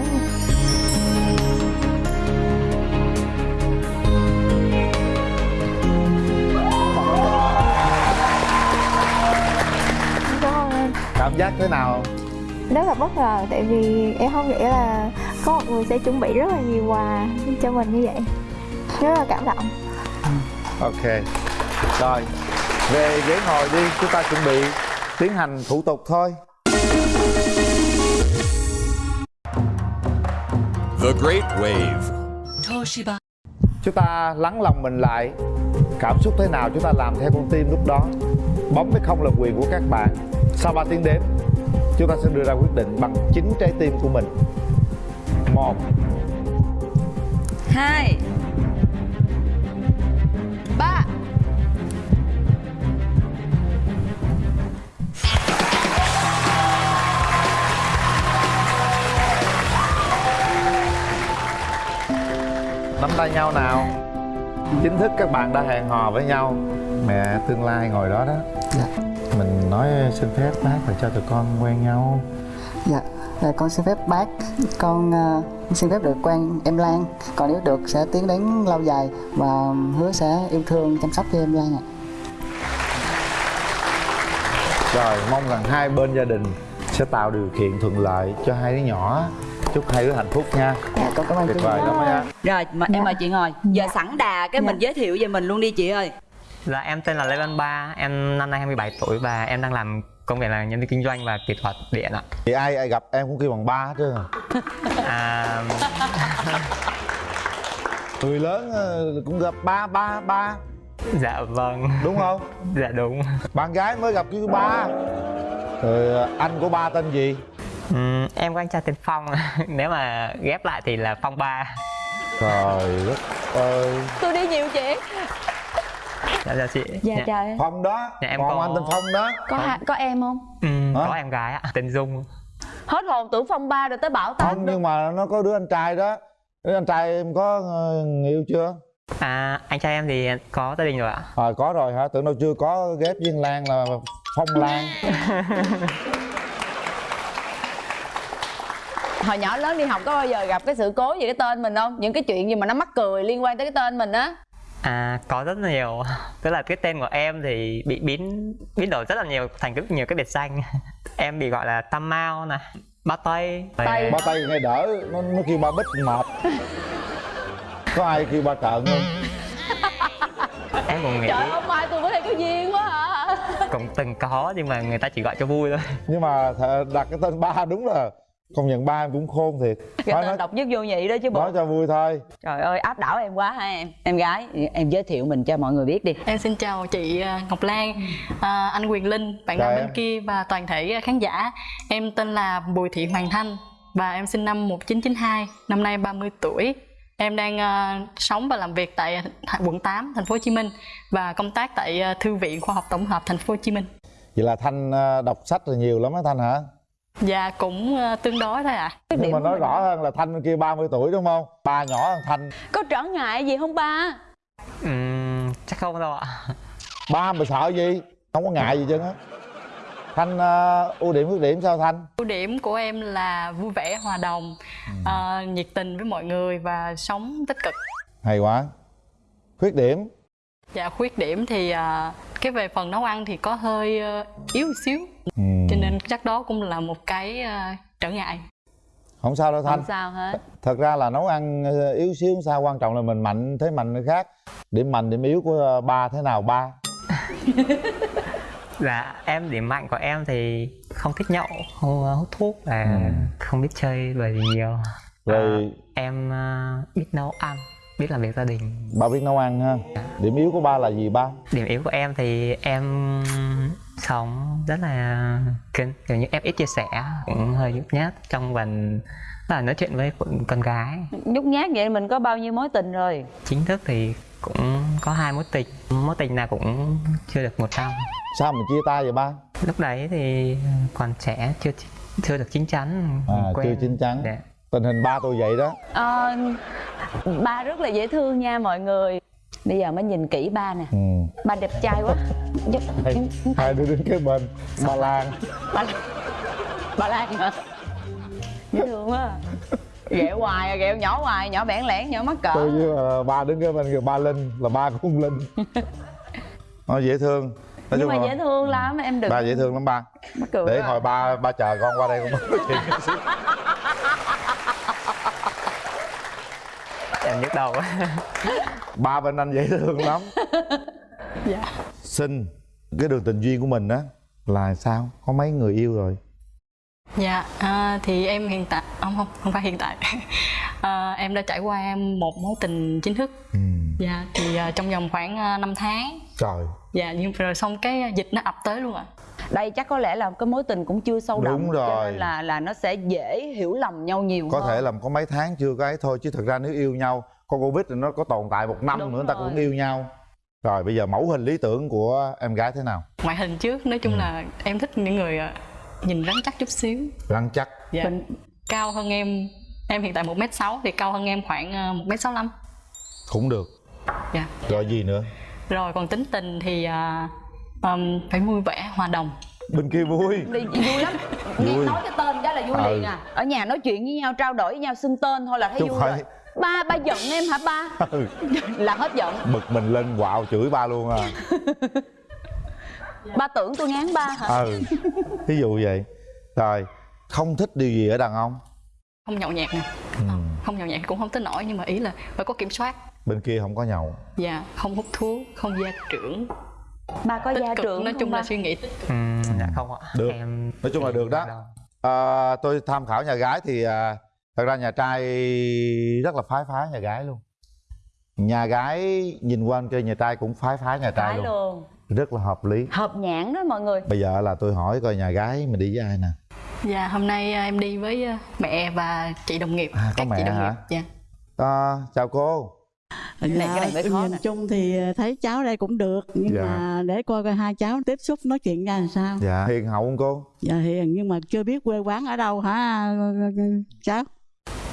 Cảm giác thế nào? Rất là bất ngờ tại vì em không nghĩ là có một người sẽ chuẩn bị rất là nhiều quà cho mình như vậy. Rất là cảm động. Ok Rồi Về ghế ngồi đi Chúng ta chuẩn bị Tiến hành thủ tục thôi. The Great Wave. Chúng ta lắng lòng mình lại Cảm xúc thế nào chúng ta làm theo con tim lúc đó Bấm hay không là quyền của các bạn. Sau 3 tiếng đếm Chúng ta sẽ đưa ra quyết định bằng chính trái tim của mình. Một. Hai. Ba. Nắm tay nhau nào. Chính thức các bạn đã hẹn hò với nhau. Mẹ tương lai ngồi đó đó nói xin phép bác là cho tụi con quen nhau. Dạ, à, con xin phép bác, con à, xin phép được quen em Lan. Còn nếu được sẽ tiến đến lâu dài và hứa sẽ yêu thương chăm sóc cho em Lan ạ. Rồi mong rằng hai bên gia đình sẽ tạo điều kiện thuận lợi cho hai đứa nhỏ. Chúc hai đứa hạnh phúc nha. Dạ, con cảm ơn Tuyệt chị vời lắm nha. Rồi mà em mời chị ngồi. Giờ sẵn đà cái mình giới thiệu về mình luôn đi chị ơi Dạ em tên là Lê Văn Ba, em năm nay 27 tuổi và em đang làm công việc là nhân viên kinh doanh và kỹ thuật điện ạ. Thì ai ai gặp em cũng kêu bằng ba hết trơn à. <laughs> À, <laughs> Người lớn ờ, cũng gặp ba ba ba dạ vâng, Đúng không? <laughs> dạ đúng. Bạn gái mới gặp kêu ba Rồi ờ, anh của ba tên gì? Ừm, em có anh trai tên Phong, nếu mà ghép lại thì là Phong Ba. Trời đất ơi tôi đi nhiều chuyện Dạ dạ chị. dạ trời Phong đó Dạ, em Còn có- anh tên Phong đó có ha- có em không Hả? có em gái ạ, tên Dung. hết hồn tưởng phong ba rồi tới bảo Không tám nhưng mà nó có đứa anh trai đó Đứa anh trai em có ờ, người yêu chưa? À, anh trai em thì có gia đình rồi ạ. À, có rồi hả? Tưởng đâu chưa có ghép viên Lan là Phong Lan <laughs> hồi nhỏ lớn đi học có bao giờ gặp cái sự cố gì cái tên mình không những cái chuyện gì mà nó mắc cười liên quan tới cái tên mình á À, có rất nhiều. Tức là cái tên của em thì bị biến biến đổi rất là nhiều thành rất nhiều cái biệt danh. <laughs> Em bị gọi là Tam Mao nè, Ba Tây. Tây. Ba tay nghe đỡ Nó, nó kêu ba bích mệt Có ai kêu ba trợn không? <laughs> Em cũng nghĩ trời ông mai tôi với đây có duyên quá hả cũng từng có nhưng mà người ta chỉ gọi cho vui thôi. Nhưng mà đặt cái tên ba đúng là Công nhận ba em cũng khôn thiệt cái Nói, nói, độc nhất vô nhị đó chứ bộ nói cho vui thôi trời ơi áp đảo em quá ha em em gái em giới thiệu mình cho mọi người biết đi Em xin chào chị à, Ngọc Lan, à, anh Quyền Linh, bạn nam bên kia và toàn thể khán giả. Em tên là Bùi Thị Hoàng Thanh và em sinh năm 1992, năm nay 30 tuổi. Em đang à, sống và làm việc tại quận 8, thành phố Hồ Chí Minh và công tác tại à, Thư viện Khoa học Tổng hợp thành phố Hồ Chí Minh. Vậy là Thanh ờ, đọc sách là nhiều lắm á Thanh hả? Và cũng à, tương đối thôi ạ. Nhưng mà nói rõ hơn là Thanh bên kia 30 tuổi đúng không? Ba nhỏ hơn Thanh có trở ngại gì không ba Ừm, chắc không đâu ạ. Ba mà sợ gì? Không có ngại gì chứ á Thanh ờ, ưu điểm khuyết điểm sao Thanh? Ưu điểm của em là vui vẻ, hòa đồng, à, nhiệt tình với mọi người và sống tích cực. Hay quá Khuyết điểm Dạ khuyết điểm thì à, cái về phần nấu ăn thì có hơi ờ, yếu xíu ừ. cho nên chắc đó cũng là một cái à, trở ngại Không sao đâu Thanh không sao hết Thật ra là nấu ăn ờ, yếu xíu không sao Quan trọng là mình mạnh thế mạnh khác Điểm mạnh điểm yếu của ờ, ba thế nào ba? <laughs> Dạ, em điểm mạnh của em thì không thích nhậu, không ờ, hút thuốc và Ừ. không biết chơi bời gì nhiều. Rồi À, em ờ, biết nấu ăn, biết làm việc gia đình. ba biết nấu ăn ha Điểm yếu của ba là gì ba? Điểm yếu của em thì em sống rất là kín, kiểu như em ít chia sẻ, cũng hơi nhút nhát trong phần là nói chuyện với con- gái. nhút nhát vậy mình có bao nhiêu mối tình rồi Chính thức thì cũng có hai mối tình, mối tình nào cũng chưa được một năm. Sao mà chia tay vậy ba? Lúc đấy thì còn trẻ, chưa chưa được chín chắn. À, quen. chưa chín chắn Dạ. Tình hình ba tôi vậy đó. Ờ, ba rất là dễ thương nha mọi người. Bây giờ mới nhìn kỹ ba nè. Ừ. ba đẹp trai quá. Hai, hai đứa đứng kế bên. Ba Lan. Ba ba lan hả? Dễ thương quá. Ghẹo hoài à, ghẹo nhỏ hoài nhỏ bẽn lẽn nhỏ mắc cỡ. Tôi với ờ, ba đứng kế bên kìa ba Linh Là ba của ông Linh. <laughs> Nó dễ thương. Nói nhưng mà dễ thương lắm em đừng Ba dễ thương lắm ba. Để hồi ba ba chờ con qua đây con nói chuyện <laughs> chút xíu. Em nhức đầu. <laughs> Ba bên anh dễ thương lắm <laughs> dạ Xin Cái đường tình duyên của mình á Là sao? Có mấy người yêu rồi Dạ, à, thì em hiện tại không không không phải hiện tại <laughs> à, em đã trải qua một mối tình chính thức. Ừ. Dạ, thì à, trong vòng khoảng à, 5 tháng. Trời. Dạ, nhưng rồi xong cái dịch nó ập tới luôn ạ. đây chắc có lẽ là cái mối tình cũng chưa sâu đậm Đúng cho rồi. nên là là nó sẽ dễ hiểu lầm nhau nhiều có hơn thể là có mấy tháng chưa cái thôi chứ thực ra nếu yêu nhau con covid thì nó có tồn tại một năm Đúng nữa người ta rồi. cũng yêu nhau rồi bây giờ mẫu hình lý tưởng của em gái thế nào Ngoại hình trước nói chung Ừ. là em thích những người à, nhìn rắn chắc chút xíu. rắn chắc Dạ. Cao hơn em em hiện tại 1m6 thì cao hơn em khoảng à, 1m65. cũng được Dạ. rồi gì nữa Rồi còn tính tình thì à, ừm, phải vui vẻ, hòa đồng. bên kia vui. Đi, vui lắm. <laughs> Nghe Vui. nói cái tên cái là vui Ừ. liền à. Ở nhà nói chuyện với nhau trao đổi với nhau xưng tên thôi là thấy Chứ vui phải- rồi. Ba ba giận em hả ba? <laughs> Ừ, là hết giận. Bực mình lên quạo chửi ba luôn à. Ba tưởng tôi ngán ba hả? Ừ. Ví dụ vậy. Rồi không thích điều gì ở đàn ông Không nhậu nhẹt nè. ừ. Không nhậu nhẹt cũng không tới nổi nhưng mà ý là phải có kiểm soát. bên kia không có nhậu Dạ, không hút thuốc, không gia trưởng. ba có tích gia cực, trưởng nói không chung ba? là suy nghĩ tích cực. Ừ, dạ không ạ được em nói chung là được đó à, tôi tham khảo nhà gái thì à, thật ra nhà trai rất là phái phái nhà gái luôn nhà gái nhìn qua bên kia nhà trai cũng phái phái nhà trai Phải luôn luôn rất là hợp lý hợp nhãn đó mọi người bây giờ là tôi hỏi coi nhà gái mình đi với ai nè Dạ, hôm nay à, em đi với à, mẹ và chị đồng nghiệp. À, có các mẹ chị đồng hả? nghiệp. Dạ. à, chào cô này mới khó nhìn nè. chung thì thấy cháu đây cũng được nhưng Dạ. mà để coi coi hai cháu tiếp xúc nói chuyện ra làm sao dạ hiền hậu không cô dạ hiền nhưng mà chưa biết quê quán ở đâu hả cháu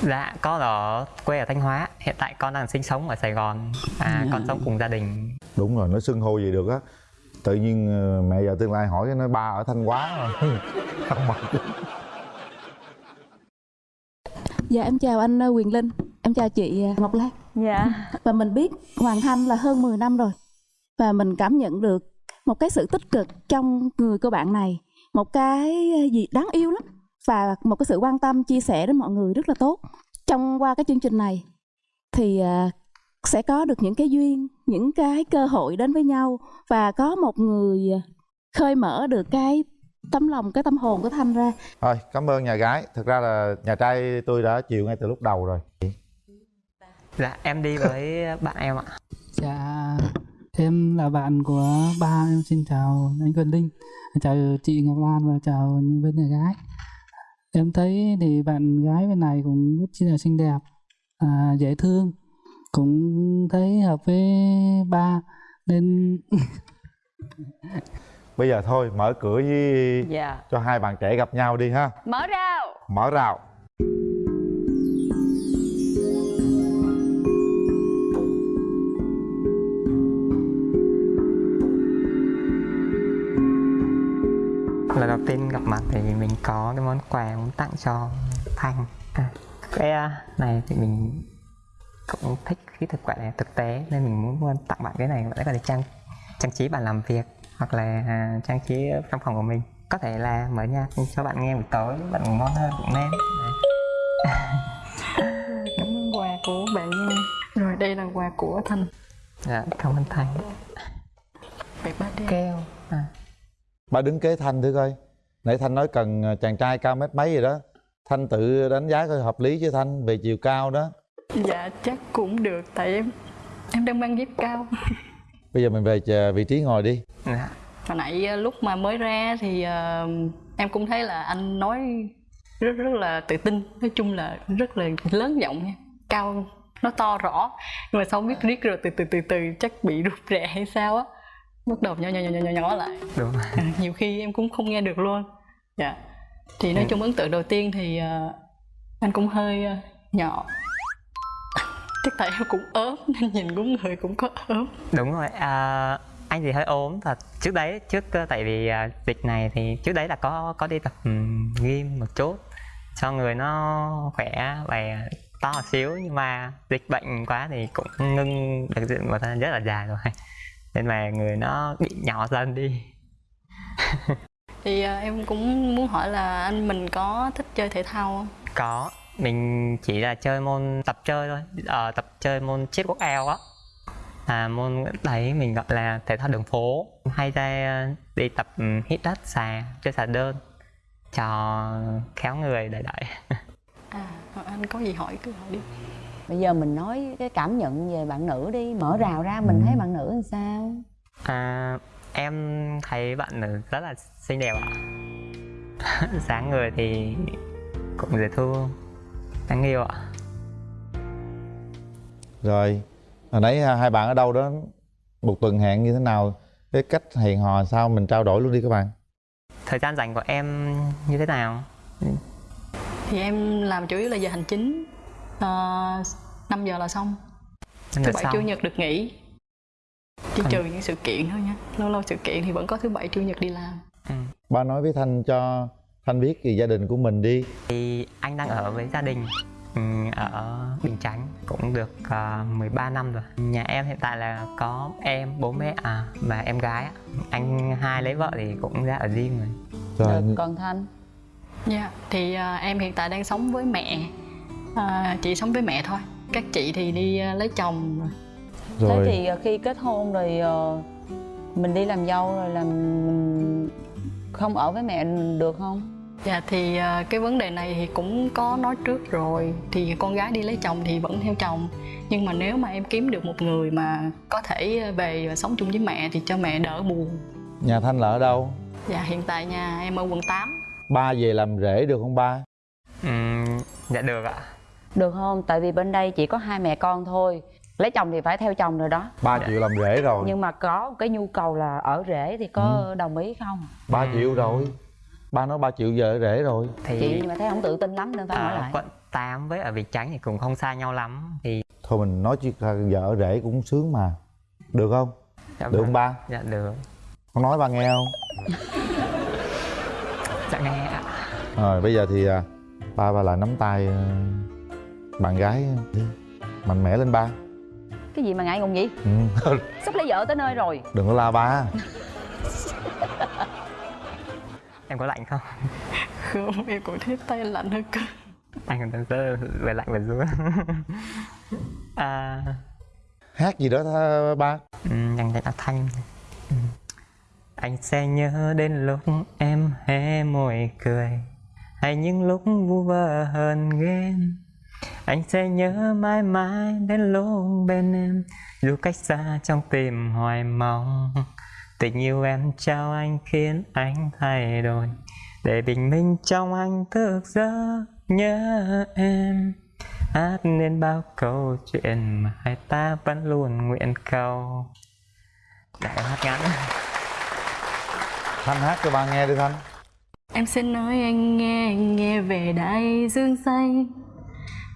Dạ, con ở quê ở Thanh Hóa Hiện tại con đang sinh sống ở Sài Gòn à, Con sống cùng gia đình đúng rồi nó xưng hô gì được á tự nhiên ờ, mẹ giờ tương lai hỏi cái nói ba ở thanh hóa rồi <laughs> không Dạ em chào anh ờ, Quyền Linh, em chào chị ờ, Ngọc Lan. Dạ. Và mình biết Hoàng Thanh là hơn 10 năm rồi. Và mình cảm nhận được một cái sự tích cực trong người cô bạn này, một cái gì đáng yêu lắm và một cái sự quan tâm chia sẻ đến mọi người rất là tốt. Trong qua cái chương trình này thì sẽ có được những cái duyên, những cái cơ hội đến với nhau và có một người khơi mở được cái tấm lòng, cái tâm hồn của Thanh ra. thôi cảm ơn nhà gái thực ra là nhà trai tôi đã chịu ngay từ lúc đầu rồi Dạ, em đi với bạn em ạ Dạ, em là bạn của ba em xin chào anh Quyền Linh, chào chị Ngọc Lan và chào bên nhà gái. Em thấy thì bạn gái bên này cũng rất là xinh đẹp, à, dễ thương, cũng thấy hợp với ba nên <laughs> bây giờ thôi mở cửa với Dạ. cho hai bạn trẻ gặp nhau đi ha. Mở rào. Mở rào. Lần đầu tiên gặp mặt thì mình có cái món quà muốn tặng cho Thanh. À, Cái à, này thì mình cũng thích cái thực quả này thực tế nên mình muốn tặng bạn cái này để có thể trang trang trí bàn làm việc hoặc là à, trang trí trong phòng của mình có thể là mở nhạc cho bạn nghe buổi tối bạn ngủ ngon hơn cũng nên Đấy. Cảm ơn quà của bạn nha. Rồi đây là quà của Thanh. dạ cảm ơn Thanh Vậy ba keo à. ba đứng kế thanh thử coi nãy thanh nói cần ờ, chàng trai cao mét mấy rồi đó thanh tự đánh giá coi hợp lý chứ thanh về chiều cao đó Dạ chắc cũng được tại em em đang mang dép cao. bây giờ mình về chờ vị trí ngồi đi Dạ. Hồi nãy ờ, lúc mà mới ra thì ờ, em cũng thấy là anh nói rất rất là tự tin, nói chung là rất là lớn giọng nha, cao nó to rõ. Nhưng mà sau biết riết rồi từ từ từ từ chắc bị rụt rè hay sao á. Bắt đầu nhỏ nhỏ nhỏ nhỏ nhỏ, lại. đúng rồi À, nhiều khi em cũng không nghe được luôn. Dạ. Thì nói Ừ. chung ấn tượng đầu tiên thì ờ, anh cũng hơi ờ, nhỏ. Chắc tại em cũng ốm nên nhìn cũng người cũng có ốm. đúng rồi à, anh thì hơi ốm thật. Trước đấy trước ờ, tại vì à, dịch này thì trước đấy là có có đi tập gym một chút. Cho người nó khỏe và to một xíu nhưng mà dịch bệnh quá thì cũng ngưng được một thời gian rất là dài rồi. Nên mà người nó bị nhỏ dần đi. <laughs> Thì ờ, em cũng muốn hỏi là anh mình có thích chơi thể thao không? có mình chỉ là chơi môn tập chơi thôi. Ờ, tập chơi môn chết quốc eo á. Là môn đấy mình gọi là thể thao đường phố. Hay ra ờ, đi tập ừ, hít đất xà chơi xà đơn cho khéo người đợi đợi à anh có gì hỏi cứ hỏi đi. Bây giờ mình nói cái cảm nhận về bạn nữ đi. Mở rào ra mình thấy bạn nữ làm sao? À, em thấy bạn nữ rất là xinh đẹp ạ. <laughs> Sáng người thì cũng dễ thương đáng yêu ạ. Rồi hồi nãy hai bạn ở đâu đó một tuần hẹn như thế nào? Cái cách hẹn hò sao mình trao đổi luôn đi các bạn. Thời gian dành của em như thế nào? Thì em làm chủ yếu là giờ hành chính. Uh, 5 giờ là xong. Thứ bảy chủ nhật được nghỉ. Chỉ Còn- trừ những sự kiện thôi nha. Lâu lâu sự kiện thì vẫn có thứ bảy chủ nhật đi làm. Ba nói với thanh cho thanh biết về gia đình của mình đi. Thì anh đang ở với gia đình ừ, ở Bình Chánh cũng được uh, 13 năm rồi. Nhà em hiện tại là có em bố mẹ à, và em gái anh hai lấy vợ thì cũng ra ở riêng rồi. Rồi còn thanh? Dạ, thì à, em hiện tại đang sống với mẹ. À, Chị sống với mẹ thôi. Các chị thì đi à, lấy chồng rồi. Thế thì ờ, khi kết hôn rồi ờ, mình đi làm dâu rồi làm mình không ở với mẹ được không Dạ thì à, cái vấn đề này thì cũng có nói trước rồi. Thì con gái đi lấy chồng thì vẫn theo chồng. Nhưng mà nếu mà em kiếm được một người mà có thể về sống chung với mẹ thì cho mẹ đỡ buồn. Nhà thanh là ở đâu? Dạ hiện tại nhà em ở quận 8 ba về làm rể được không ba? Ừ, dạ được ạ. Được không? Tại vì bên đây chỉ có hai mẹ con thôi. Lấy chồng thì phải theo chồng rồi đó. Ba triệu làm rể rồi. Nhưng mà có cái nhu cầu là ở rể thì có đồng ý không? Ba triệu rồi ba nói ba triệu giờ rể rồi. Thì chị nhưng mà thấy không tự tin lắm nên phải hỏi ở lại. quận 8 với ở Bình Chánh thì cũng không xa nhau lắm. Thì thôi mình nói chuyện giờ ở rể cũng sướng mà. Được không? Dạ được vâng. không ba? Dạ được. Con nói ba nghe không? <laughs> Dạ nghe ạ. Rồi bây giờ thì à, ba ba lại nắm tay à, bạn gái mạnh mẽ lên ba. Cái gì mà ngại ngùng vậy? Ừ. <laughs> sắp lấy vợ tới nơi rồi. Đừng có la ba <laughs> em có lạnh không? Không, em cũng thấy tay lạnh hơn cơ. Anh còn đang rất về lạnh về run à, hát gì đó tha, ba? Ừ, dành dành thanh. Ừ. anh sẽ nhớ đến lúc em hé môi cười hay những lúc vu vơ hơn ghen. Anh sẽ nhớ mãi mãi đến lúc bên em dù cách xa trong tim hoài mong tình yêu em trao anh khiến anh thay đổi. Để bình minh trong anh thức giấc nhớ em. Hát nên bao câu chuyện mà hai ta vẫn luôn nguyện cầu. Để em hát ngắn. Thanh hát cho ba nghe đi thanh. Em xin nói anh nghe, anh nghe về đại dương xanh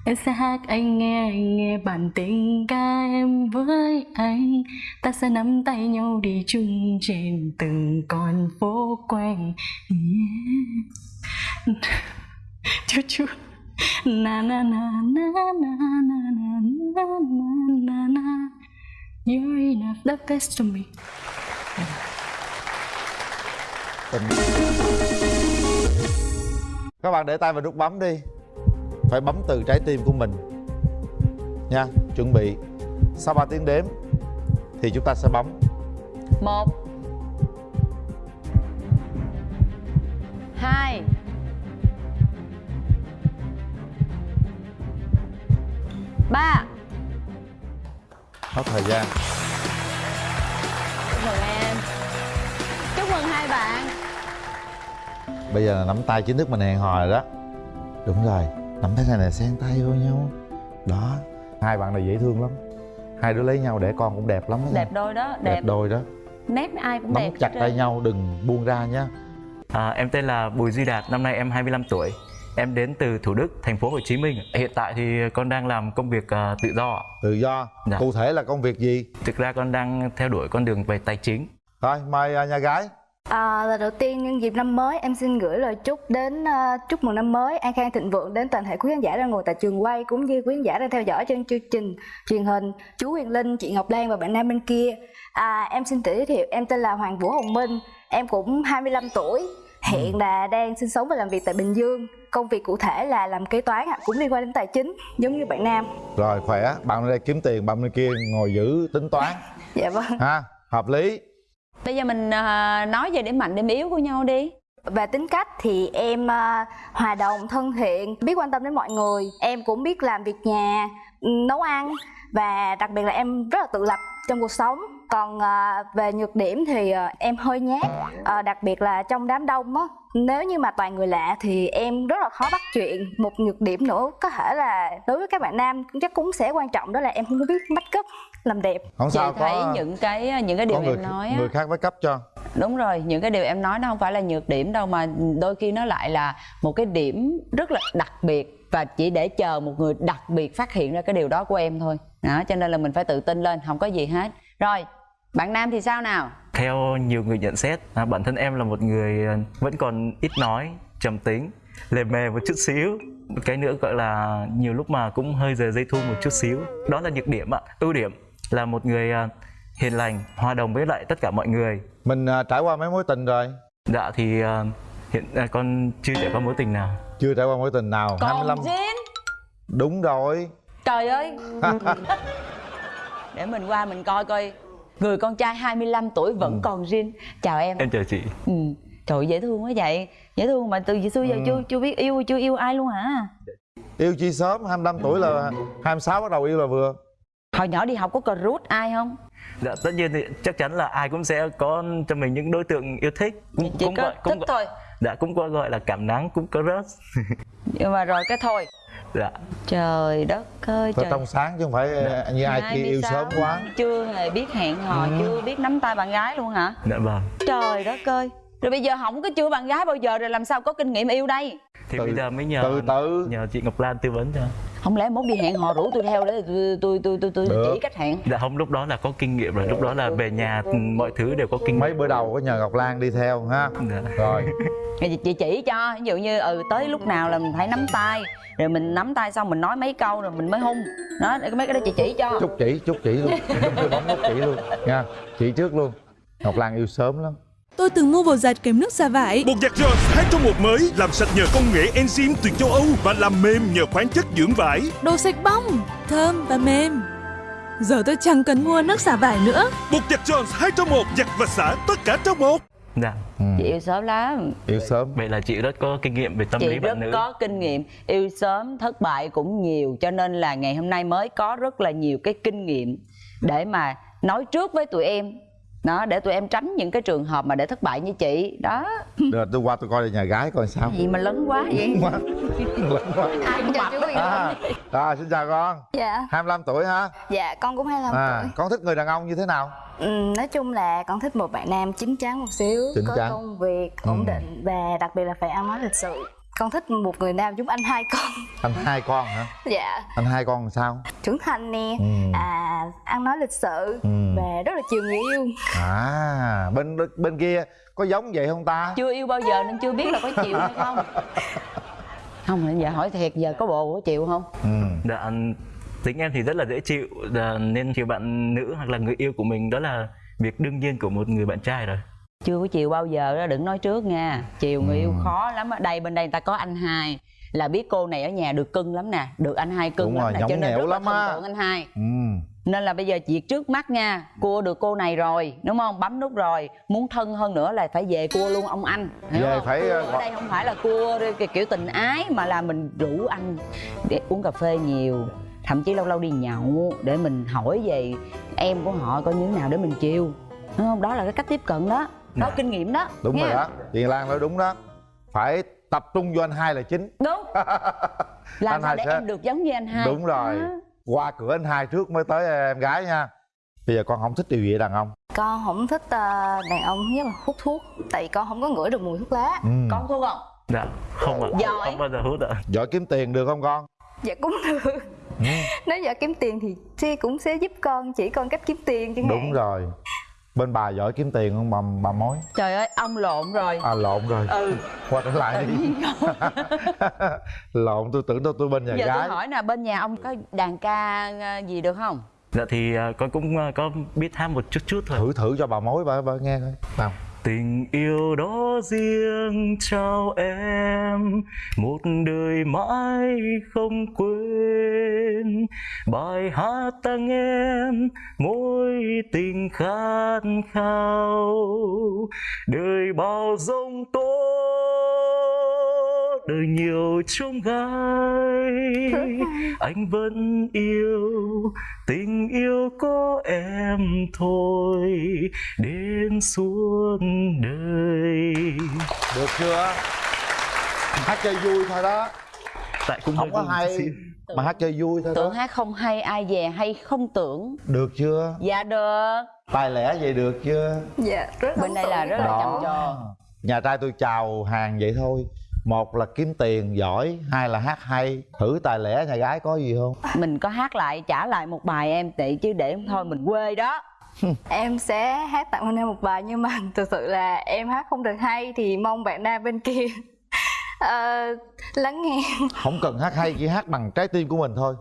Em sẽ hát anh nghe, anh nghe bản tình ca em với anh Ta sẽ nắm tay nhau đi chung trên từng con phố quanh yeah. Chú chú Na na na na na na na na na na na You're enough, the best to me tình các bạn để tay vào nút bấm đi phải bấm từ trái tim của mình. Nha chuẩn bị. Sau 3 tiếng đếm thì chúng ta sẽ bấm. Một hai ba. Hết thời gian. Chúc mừng em. Chúc mừng hai bạn. Bây giờ nắm tay chính thức mình hẹn hò rồi đó. Đúng rồi nắm tay này là xen tay vô nhau. Đó. Hai bạn này dễ thương lắm. Hai đứa lấy nhau để con cũng đẹp lắm đó đẹp đôi đó đẹp đẹp. đôi đó. Nét ai cũng nắm đẹp chặt tay nhau đừng buông ra nhá À, em tên là Bùi Duy Đạt, năm nay em 25 tuổi. Em đến từ Thủ Đức, thành phố Hồ Chí Minh. Hiện tại thì con đang làm công việc à, tự do. tự do. Dạ. cụ thể là công việc gì? Thực ra con đang theo đuổi con đường về tài chính. thôi mời à, nhà gái À, lần đầu tiên nhân dịp năm mới em xin gửi lời chúc đến à, chúc mừng năm mới an khang thịnh vượng đến toàn thể quý khán giả đang ngồi tại trường quay cũng như quý khán giả đang theo dõi trên chương trình truyền hình. Chú Huyền Linh chị Ngọc Lan và bạn nam bên kia. À, em xin tự giới thiệu em tên là Hoàng Vũ Hồng Minh em cũng 25 tuổi hiện là đang sinh sống và làm việc tại Bình Dương. Công việc cụ thể là làm kế toán cũng liên quan đến tài chính giống như bạn nam. Rồi khỏe. Bạn đây kiếm tiền bạn bên kia ngồi giữ tính toán. <laughs> Dạ vâng. Ha hợp lý bây giờ mình ờ, nói về điểm mạnh, điểm yếu của nhau đi. Về tính cách thì em ờ, hòa đồng, thân thiện, biết quan tâm đến mọi người. Em cũng biết làm việc nhà nấu ăn và đặc biệt là em rất là tự lập trong cuộc sống. Còn ờ, về nhược điểm thì em hơi nhát đặc biệt là trong đám đông á. Nếu như mà toàn người lạ thì em rất là khó bắt chuyện. Một nhược điểm nữa có thể là đối với các bạn nam chắc cũng sẽ quan trọng, đó là em không biết make up làm đẹp không chị sao thấy có những cái những cái điều người, em nói á, người khác mới cấp cho đúng rồi những cái điều em nói nó không phải là nhược điểm đâu mà đôi khi nó lại là một cái điểm rất là đặc biệt và chỉ để chờ một người đặc biệt phát hiện ra cái điều đó của em thôi đó cho nên là mình phải tự tin lên không có gì hết rồi bạn nam thì sao nào Theo nhiều người nhận xét, à, bản thân em là một người à, vẫn còn ít nói, trầm tính, lề mề một chút xíu. Cái nữa gọi là nhiều lúc mà cũng hơi rời dây thu một chút xíu. Đó là nhược điểm ạ. Ưu điểm là một người à, hiền lành, hòa đồng với lại tất cả mọi người. mình à, trải qua mấy mối tình rồi? Dạ thì à, hiện con chưa trải qua mối tình nào. chưa trải qua mối tình nào. Còn Jin đúng rồi. Trời ơi. <laughs> Để mình qua mình coi coi. Người con trai 25 tuổi vẫn còn Jin chào em. Em chào chị. ừ. trời ơi, dễ thương quá vậy. Dễ thương mà từ xưa giờ Ừ. chưa chưa biết yêu chưa yêu ai luôn hả? Yêu chi sớm 25 tuổi là 26 bắt đầu yêu là vừa hồi nhỏ đi học có cờ rút ai không Dạ tất nhiên thì chắc chắn là ai cũng sẽ có cho mình những đối tượng yêu thích. Cũng, chỉ có gọi- cũng thích gọi- thôi Dạ cũng có gọi là cảm nắng, cũng có rớt. <laughs> nhưng mà rồi cái thôi dạ. trời đất ơi phải trời trong sáng chứ không phải à, như ai kia yêu 26, sớm quá chưa hề biết hẹn hò Ừ. chưa biết nắm tay bạn gái luôn hả Dạ vâng. trời đất ơi rồi bây giờ không có chưa bạn gái bao giờ rồi làm sao có kinh nghiệm yêu đây? Thì bây giờ mới nhờ từ từ. nhờ chị Ngọc Lan tư vấn cho. không lẽ mốt đi hẹn hò rủ tôi theo để tôi tôi tôi tôi, tôi chỉ cách hẹn? Dạ không lúc đó là có kinh nghiệm rồi, lúc đó là về nhà mọi thứ đều có kinh nghiệm. mấy bữa đầu có nhờ Ngọc Lan đi theo ha? Dạ. rồi. <laughs> Chị chỉ cho ví dụ như ừ tới lúc nào là mình phải nắm tay. Rồi mình nắm tay xong mình nói mấy câu rồi mình mới hung. Đó để mấy cái đó chị chỉ cho. Chúc chỉ chúc chỉ luôn. <laughs> Chúc chỉ luôn nha. Chỉ trước luôn. Ngọc Lan yêu sớm lắm Tôi từng mua bột giặt kèm nước xả vải. Bột giặt Jones 2 trong một mới làm sạch nhờ công nghệ enzyme từ châu Âu và làm mềm nhờ khoáng chất dưỡng vải. Đồ sạch bong, thơm và mềm. Giờ tôi chẳng cần mua nước xả vải nữa. Bột giặt Jones 2 trong một giặt và xả tất cả trong một. Dạ. chị yêu sớm lắm yêu sớm Vậy là chị rất có kinh nghiệm về tâm chị lý rất bạn nữ. có kinh nghiệm yêu sớm thất bại cũng nhiều cho nên là ngày hôm nay mới có rất là nhiều cái kinh nghiệm để mà nói trước với tụi em đó để tụi em tránh những cái trường hợp mà để thất bại như chị. Đó. Được tôi qua tôi coi nhà gái coi sao. Gì mà lớn quá vậy? Lớn quá. Lớn quá. Ai cũng chào chú Quyền à, à, xin chào con. Dạ. 25 tuổi ha dạ con cũng 25 à, tuổi. con thích người đàn ông như thế nào? Ừ, nói chung là con thích một bạn nam chín chắn một xíu Chín có chắn. công việc Ừ. ổn định và đặc biệt là phải ăn nói lịch sự con thích một người nam giống anh hai con. <laughs> Anh hai con hả? Dạ. Anh hai con làm sao? Trưởng thành nè. Ừ. à ăn nói lịch sự Ừ. và rất là chiều người yêu. À bên bên kia có giống vậy không ta? Chưa yêu bao giờ nên chưa biết là có chịu hay không. <laughs> Không giờ hỏi thiệt giờ có bộ có chịu không? Ừ. Dạ, tính em thì rất là dễ chịu. Dạ, nên chiều bạn nữ hoặc là người yêu của mình đó là việc đương nhiên của một người bạn trai rồi. Chưa có chiều bao giờ đó đừng nói trước nha. Chiều người yêu khó lắm á. Đây bên đây người ta có anh hai. Là biết cô này ở nhà được cưng lắm nè. Được anh hai cưng Đúng lắm rồi, nè cho nên rất là lắm thần á. tượng anh hai. Ừ. nên là bây giờ việc trước mắt nha cua được cô này rồi đúng không? Bấm nút rồi. Muốn thân hơn nữa là phải về cua luôn ông anh. Hiểu Về không? phải, Cua ờ, ở đây không phải là cua kiểu tình ái mà là mình rủ anh để uống cà phê nhiều. Thậm chí lâu lâu đi nhậu để mình hỏi về em của họ coi như thế nào để mình chiều. Đúng không? Đó là cái cách tiếp cận đó Dạ. kinh nghiệm đó. Đúng nha. rồi đó. Chị Lan nói đúng đó. Phải tập trung vô anh hai là chính. Đúng. <laughs> Làm Anh sao để sẽ- em được giống như anh hai? Đúng rồi. Đó. qua cửa anh hai trước mới tới em gái nha. Bây giờ con không thích điều gì đàn ông. Con không thích ờ, đàn ông nhất là hút thuốc tại vì con không có ngửi được mùi thuốc lá. Ừ. con thuốc không? Dạ, không ạ. Giỏi. Không bao giờ hút ạ. giỏi kiếm tiền được không con? Dạ cũng được. Nếu giờ kiếm tiền thì chị cũng sẽ giúp con chỉ con cách kiếm tiền chẳng hạn. Đúng rồi bên bà giỏi kiếm tiền không? Bà, bà mối. Trời ơi ông lộn rồi. À lộn rồi. Ừ. Qua trở lại đi. <laughs> Lộn tôi tưởng đâu tôi bên nhà giờ gái. tôi hỏi nè bên nhà ông có đàn ca ờ, gì được không? Dạ thì à, con cũng à, có biết hát một chút chút thôi. thử thử cho bà mối bà, bà nghe coi. Nào Tình yêu đó riêng trao em. Một đời mãi không quên. Bài hát tặng em mối tình khát khao. Đời bao giông tố đời nhiều trông gai anh vẫn yêu. Tình yêu có em thôi đến suốt đời. Được chưa? Hát chơi vui thôi đó. Tại cũng không có hay xíu. mà hát chơi vui thôi tưởng đó hát không hay ai về hay không tưởng. Được chưa? Dạ được. Tài lẻ vậy được chưa? Dạ rất bên đây là rất là chăm trò nhà trai tôi chào hàng vậy thôi một là kiếm tiền giỏi hai là hát hay. Thử tài lẻ nhà gái có gì không? Mình có hát lại trả lại một bài em tị chứ để thôi mình quê đó. <laughs> Em sẽ hát tặng anh em một bài nhưng mà <laughs> thực sự là em hát không được hay thì mong bạn nam bên kia <laughs> ờ, lắng nghe. Không cần hát hay chỉ hát bằng trái tim của mình thôi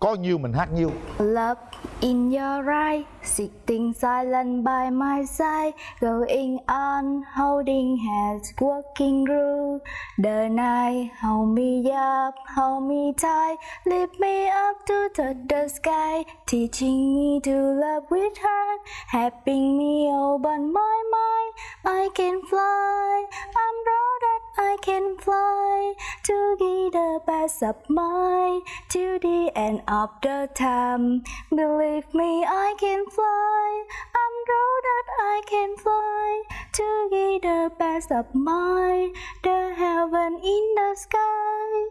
có nhiêu mình hát nhiêu. Love in your eyes, sitting silent by my side, going on, holding hands, walking through the night. Hold me up, hold me tight, lift me up to touch the sky, teaching me to love with heart, helping me open my mind. I can fly, I'm proud that I can fly to be the best of mine to the end of the time. Believe me, I can fly. I'm proud that I can fly to be the best of mine, the heaven in the sky.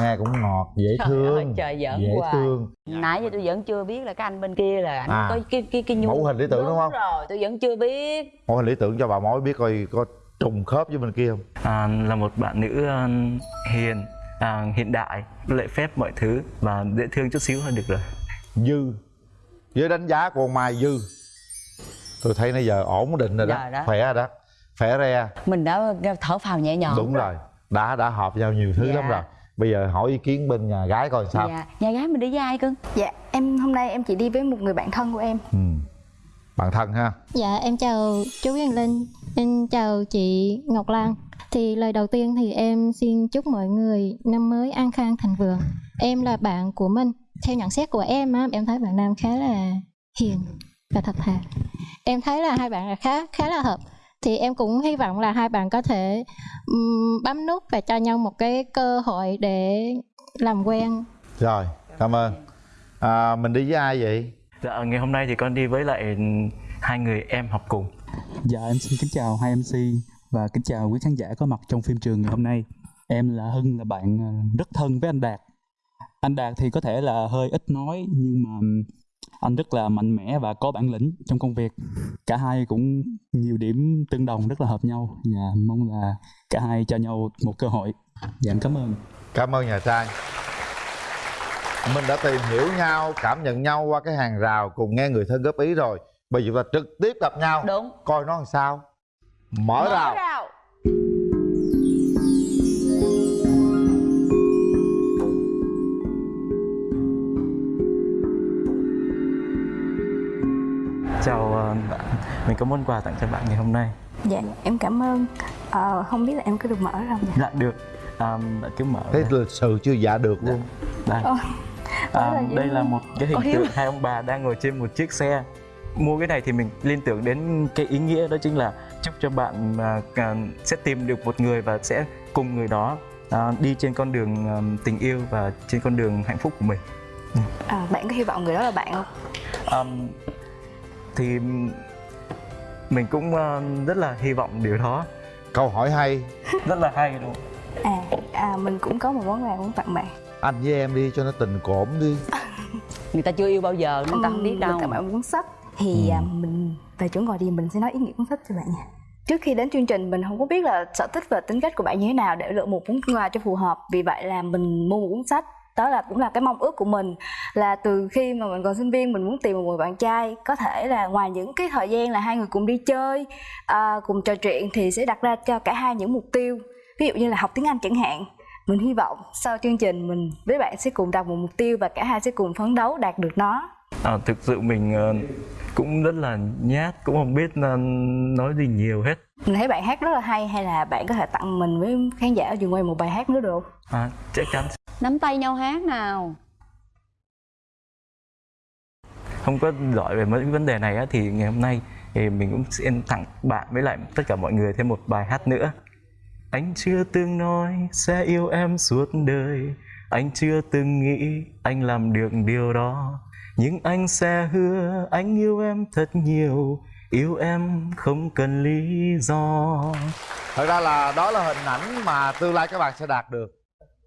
Nghe cũng ngọt dễ Trời thương ơi, trời giỡn dễ hoài. thương. Nãy giờ tôi vẫn chưa biết là cái anh bên kia là anh À. có cái cái cái nhu Mẫu hình lý tưởng đúng không? rồi tôi vẫn chưa biết. Mẫu hình lý tưởng cho bà mối biết coi có trùng khớp với bên kia không? À, là một bạn nữ à, hiền à, hiện đại lễ phép mọi thứ và dễ thương chút xíu hơn được rồi. Dư. Với đánh giá của mai dư. Tôi thấy nãy giờ ổn định rồi đó, đó. khỏe rồi đó. Khỏe re. Mình đã thở phào nhẹ nhõm. Đúng rồi. Đã đã hợp nhau nhiều thứ Dạ. lắm rồi bây giờ hỏi ý kiến bên nhà gái coi sao dạ nhà gái mình đi với ai cưng dạ em hôm nay em chỉ đi với một người bạn thân của em ừ. bạn thân ha Dạ em chào chú Hiền Linh, em chào chị Ngọc Lan. Thì lời đầu tiên thì em xin chúc mọi người năm mới an khang thành vượng. Em là bạn của Minh. Theo nhận xét của em á, em thấy bạn Nam khá là hiền và thật thà. Em thấy là hai bạn là khá khá là hợp. Thì em cũng hy vọng là hai bạn có thể ừm, bấm nút và cho nhau một cái cơ hội để làm quen rồi cảm ơn à, mình đi với ai vậy dạ ngày hôm nay thì con đi với lại hai người em học cùng Dạ em xin kính chào hai MC và kính chào quý khán giả có mặt trong phim trường ngày hôm nay. Em là Hưng là bạn ờ, rất thân với anh Đạt. Anh Đạt thì có thể là hơi ít nói nhưng mà anh rất là mạnh mẽ và có bản lĩnh trong công việc. Cả hai cũng nhiều điểm tương đồng rất là hợp nhau. Và mong là cả hai cho nhau một cơ hội. Dạ em cảm ơn. cảm ơn nhà trai mình đã tìm hiểu nhau cảm nhận nhau qua cái hàng rào cùng nghe người thân góp ý rồi. Bây giờ chúng ta trực tiếp gặp nhau. Đúng. Coi nó làm sao. Mở, rào chào ờ, bạn. Mình có món quà tặng cho bạn ngày hôm nay. Dạ em cảm ơn. Ờ, không biết là em có được mở không nhỉ? Dạ được. À, cứ mở thế ra. lịch sự chưa dạ được luôn. Đây. Ôi, à, đây là một cái hình tượng hai ông bà đang ngồi trên một chiếc xe. Mua cái này thì mình liên tưởng đến cái ý nghĩa đó chính là chúc cho bạn à, à, sẽ tìm được một người và sẽ cùng người đó à, đi trên con đường à, tình yêu và trên con đường hạnh phúc của mình. À, bạn có hy vọng người đó là bạn không? Ừm, thì mình cũng à, rất là hy vọng điều đó. Câu hỏi hay. <laughs> Rất là hay luôn. À, à mình cũng có một món quà muốn tặng bạn. Anh với em đi cho nó tình cổm đi. <laughs> Người ta chưa yêu bao giờ nên ta không biết đâu. tặng bạn cuốn sách. Thì Ừ. à, mình về chỗ ngồi đi mình sẽ nói ý nghĩa cuốn sách cho bạn nha. Trước khi đến chương trình mình không có biết là sở thích và tính cách của bạn như thế nào để lựa một món quà cho phù hợp. Vì vậy là mình mua một cuốn sách đó là cũng là cái mong ước của mình là từ khi mà mình còn sinh viên mình muốn tìm một người bạn trai có thể là ngoài những cái thời gian là hai người cùng đi chơi à, cùng trò chuyện thì sẽ đặt ra cho cả hai những mục tiêu. Ví dụ như là học tiếng anh chẳng hạn mình hy vọng sau chương trình mình với bạn sẽ cùng đặt một mục tiêu và cả hai sẽ cùng phấn đấu đạt được nó. À, thực sự mình ờ, cũng rất là nhát cũng không biết ờ, nói gì nhiều hết mình thấy bạn hát rất là hay hay là bạn có thể tặng mình với khán giả ở trường quay một bài hát nữa được? Không? à, chắc chắn. Nắm tay nhau hát nào. Không có giỏi về mấy cái vấn đề này á, thì ngày hôm nay thì mình cũng xin tặng bạn với lại tất cả mọi người thêm một bài hát nữa. Anh chưa từng nói sẽ yêu em suốt đời. Anh chưa từng nghĩ anh làm được điều đó. Nhưng anh sẽ hứa anh yêu em thật nhiều yêu em không cần lý do. Thật ra là đó là hình ảnh mà tương lai các bạn sẽ đạt được.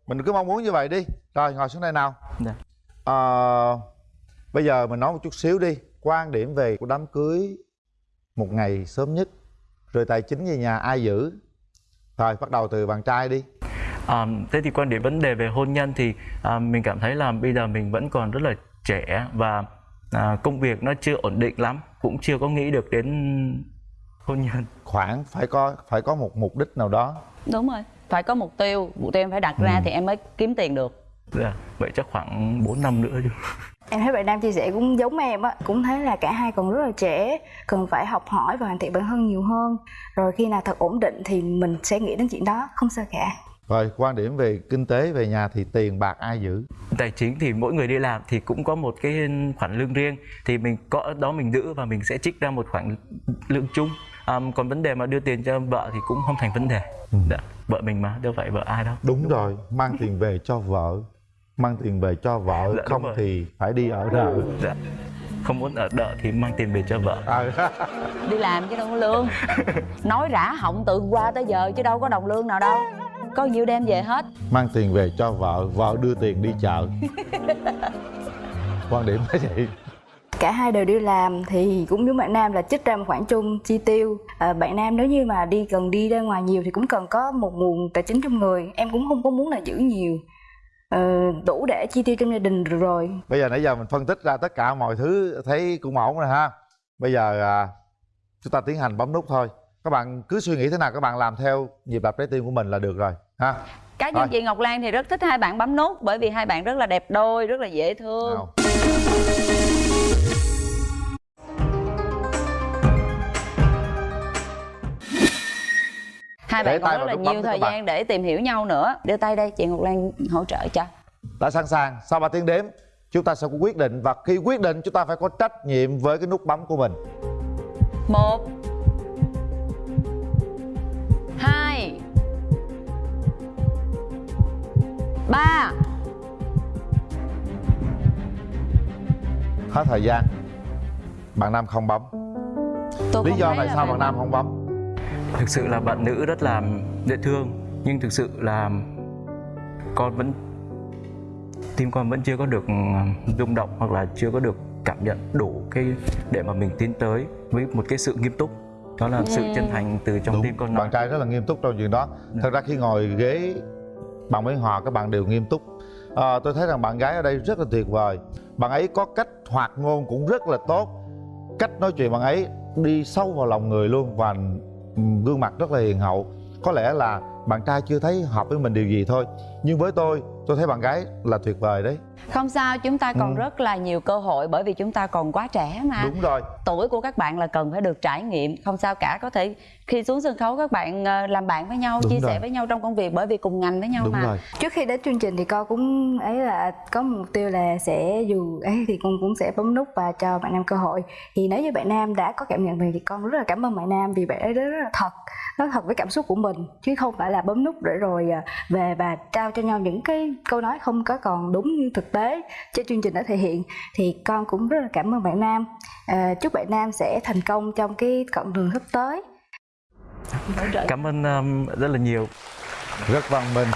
Mình cứ mong muốn như vậy đi. Rồi ngồi xuống đây nào. Dạ. Ờ, bây giờ mình nói một chút xíu đi. Quan điểm về của đám cưới một ngày sớm nhất rồi tài chính về nhà ai giữ? Rồi bắt đầu từ bạn trai đi. À, thế thì quan điểm vấn đề về hôn nhân thì à, mình cảm thấy là bây giờ mình vẫn còn rất là trẻ và à, công việc nó chưa ổn định lắm cũng chưa có nghĩ được đến hôn nhân. Khoảng phải có phải có một mục đích nào đó. Đúng rồi phải có mục tiêu mục tiêu em phải đặt ra thì em mới kiếm tiền được. Dạ, vậy chắc khoảng 4 năm nữa chứ. Em thấy bạn Nam chia sẻ cũng giống em á Cũng thấy là cả hai còn rất là trẻ Cần phải học hỏi và hoàn thiện bản thân nhiều hơn. Rồi khi nào thật ổn định thì mình sẽ nghĩ đến chuyện đó Không sao cả rồi quan điểm về kinh tế về nhà thì tiền bạc ai giữ? Tài chính thì mỗi người đi làm thì cũng có một cái khoản lương riêng. Thì mình có ở đó mình giữ và mình sẽ trích ra một khoản lương chung. À, còn vấn đề mà đưa tiền cho vợ thì cũng không thành vấn đề. Dạ. vợ mình mà đâu phải vợ ai đâu. Đúng rồi mang tiền về cho vợ. Mang tiền về cho vợ Dạ, đúng không thì phải đi ở đợ dạ. không muốn ở đợ thì mang tiền về cho vợ. À, đi làm chứ đâu có lương. Nói rã họng từ qua tới giờ chứ đâu có đồng lương nào đâu có nhiêu đem về hết? Mang tiền về cho vợ vợ đưa tiền đi chợ. <laughs> Quan điểm là vậy. Cả hai đều đi làm thì cũng giống bạn Nam là trích ra một khoản chung chi tiêu. À, bạn Nam nếu như mà đi cần đi ra ngoài nhiều thì cũng cần có một nguồn tài chính trong người. Em cũng không có muốn là giữ nhiều. Ờ, đủ để chi tiêu trong gia đình rồi. Bây giờ nãy giờ mình phân tích ra tất cả mọi thứ thấy cũng ổn rồi ha. Bây giờ à, chúng ta tiến hành bấm nút thôi các bạn cứ suy nghĩ thế nào các bạn làm theo nhịp đập trái tim của mình là được rồi ha. Cá nhân chị Ngọc Lan thì rất thích hai bạn bấm nút bởi vì hai bạn rất là đẹp đôi rất là dễ thương. Nào. hai Để bạn còn rất là nhiều thời gian để tìm hiểu nhau nữa. Đưa tay đây chị Ngọc Lan hỗ trợ cho. Đã sẵn sàng. Sau 3 tiếng đếm chúng ta sẽ có quyết định và khi quyết định chúng ta phải có trách nhiệm với cái nút bấm của mình. Một ba. Hết thời gian. Bạn nam không bấm. Tôi lý không do tại sao bạn bạn nam không bấm? Thực sự là bạn nữ rất là dễ thương nhưng thực sự là con vẫn tim con vẫn chưa có được rung động hoặc là chưa có được cảm nhận đủ cái để mà mình tiến tới với một cái sự nghiêm túc. Đó là sự chân thành từ trong tim con bạn trai rất là nghiêm túc trong chuyện đó. Thật ra khi ngồi ghế bằng với hòa các bạn đều nghiêm túc. À, tôi thấy rằng bạn gái ở đây rất là tuyệt vời. Bạn ấy có cách hoạt ngôn cũng rất là tốt. Cách nói chuyện bạn ấy đi sâu vào lòng người luôn và gương mặt rất là hiền hậu. Có lẽ là bạn trai chưa thấy hợp với mình điều gì thôi. Nhưng với tôi tôi thấy bạn gái là tuyệt vời đấy không sao chúng ta còn Ừ. rất là nhiều cơ hội bởi vì chúng ta còn quá trẻ mà. Đúng rồi. Tuổi của các bạn là cần phải được trải nghiệm. Không sao cả có thể khi xuống sân khấu các bạn ờ, làm bạn với nhau Đúng chia rồi. sẻ với nhau trong công việc bởi vì cùng ngành với nhau mà. trước khi đến chương trình thì con cũng ấy là có mục tiêu là sẽ dù ấy thì con cũng sẽ bấm nút và cho bạn nam cơ hội. Thì nếu như bạn nam đã có cảm nhận này thì con rất là cảm ơn bạn nam vì bạn ấy rất là thật nói thật với cảm xúc của mình chứ không phải là bấm nút để rồi à, về và trao cho nhau những cái câu nói không có còn đúng như thực tế trên chương trình đã thể hiện thì con cũng rất là cảm ơn bạn nam. À, chúc bạn nam sẽ thành công trong cái con đường sắp tới. Cảm ơn um, rất là nhiều. Rất văn minh.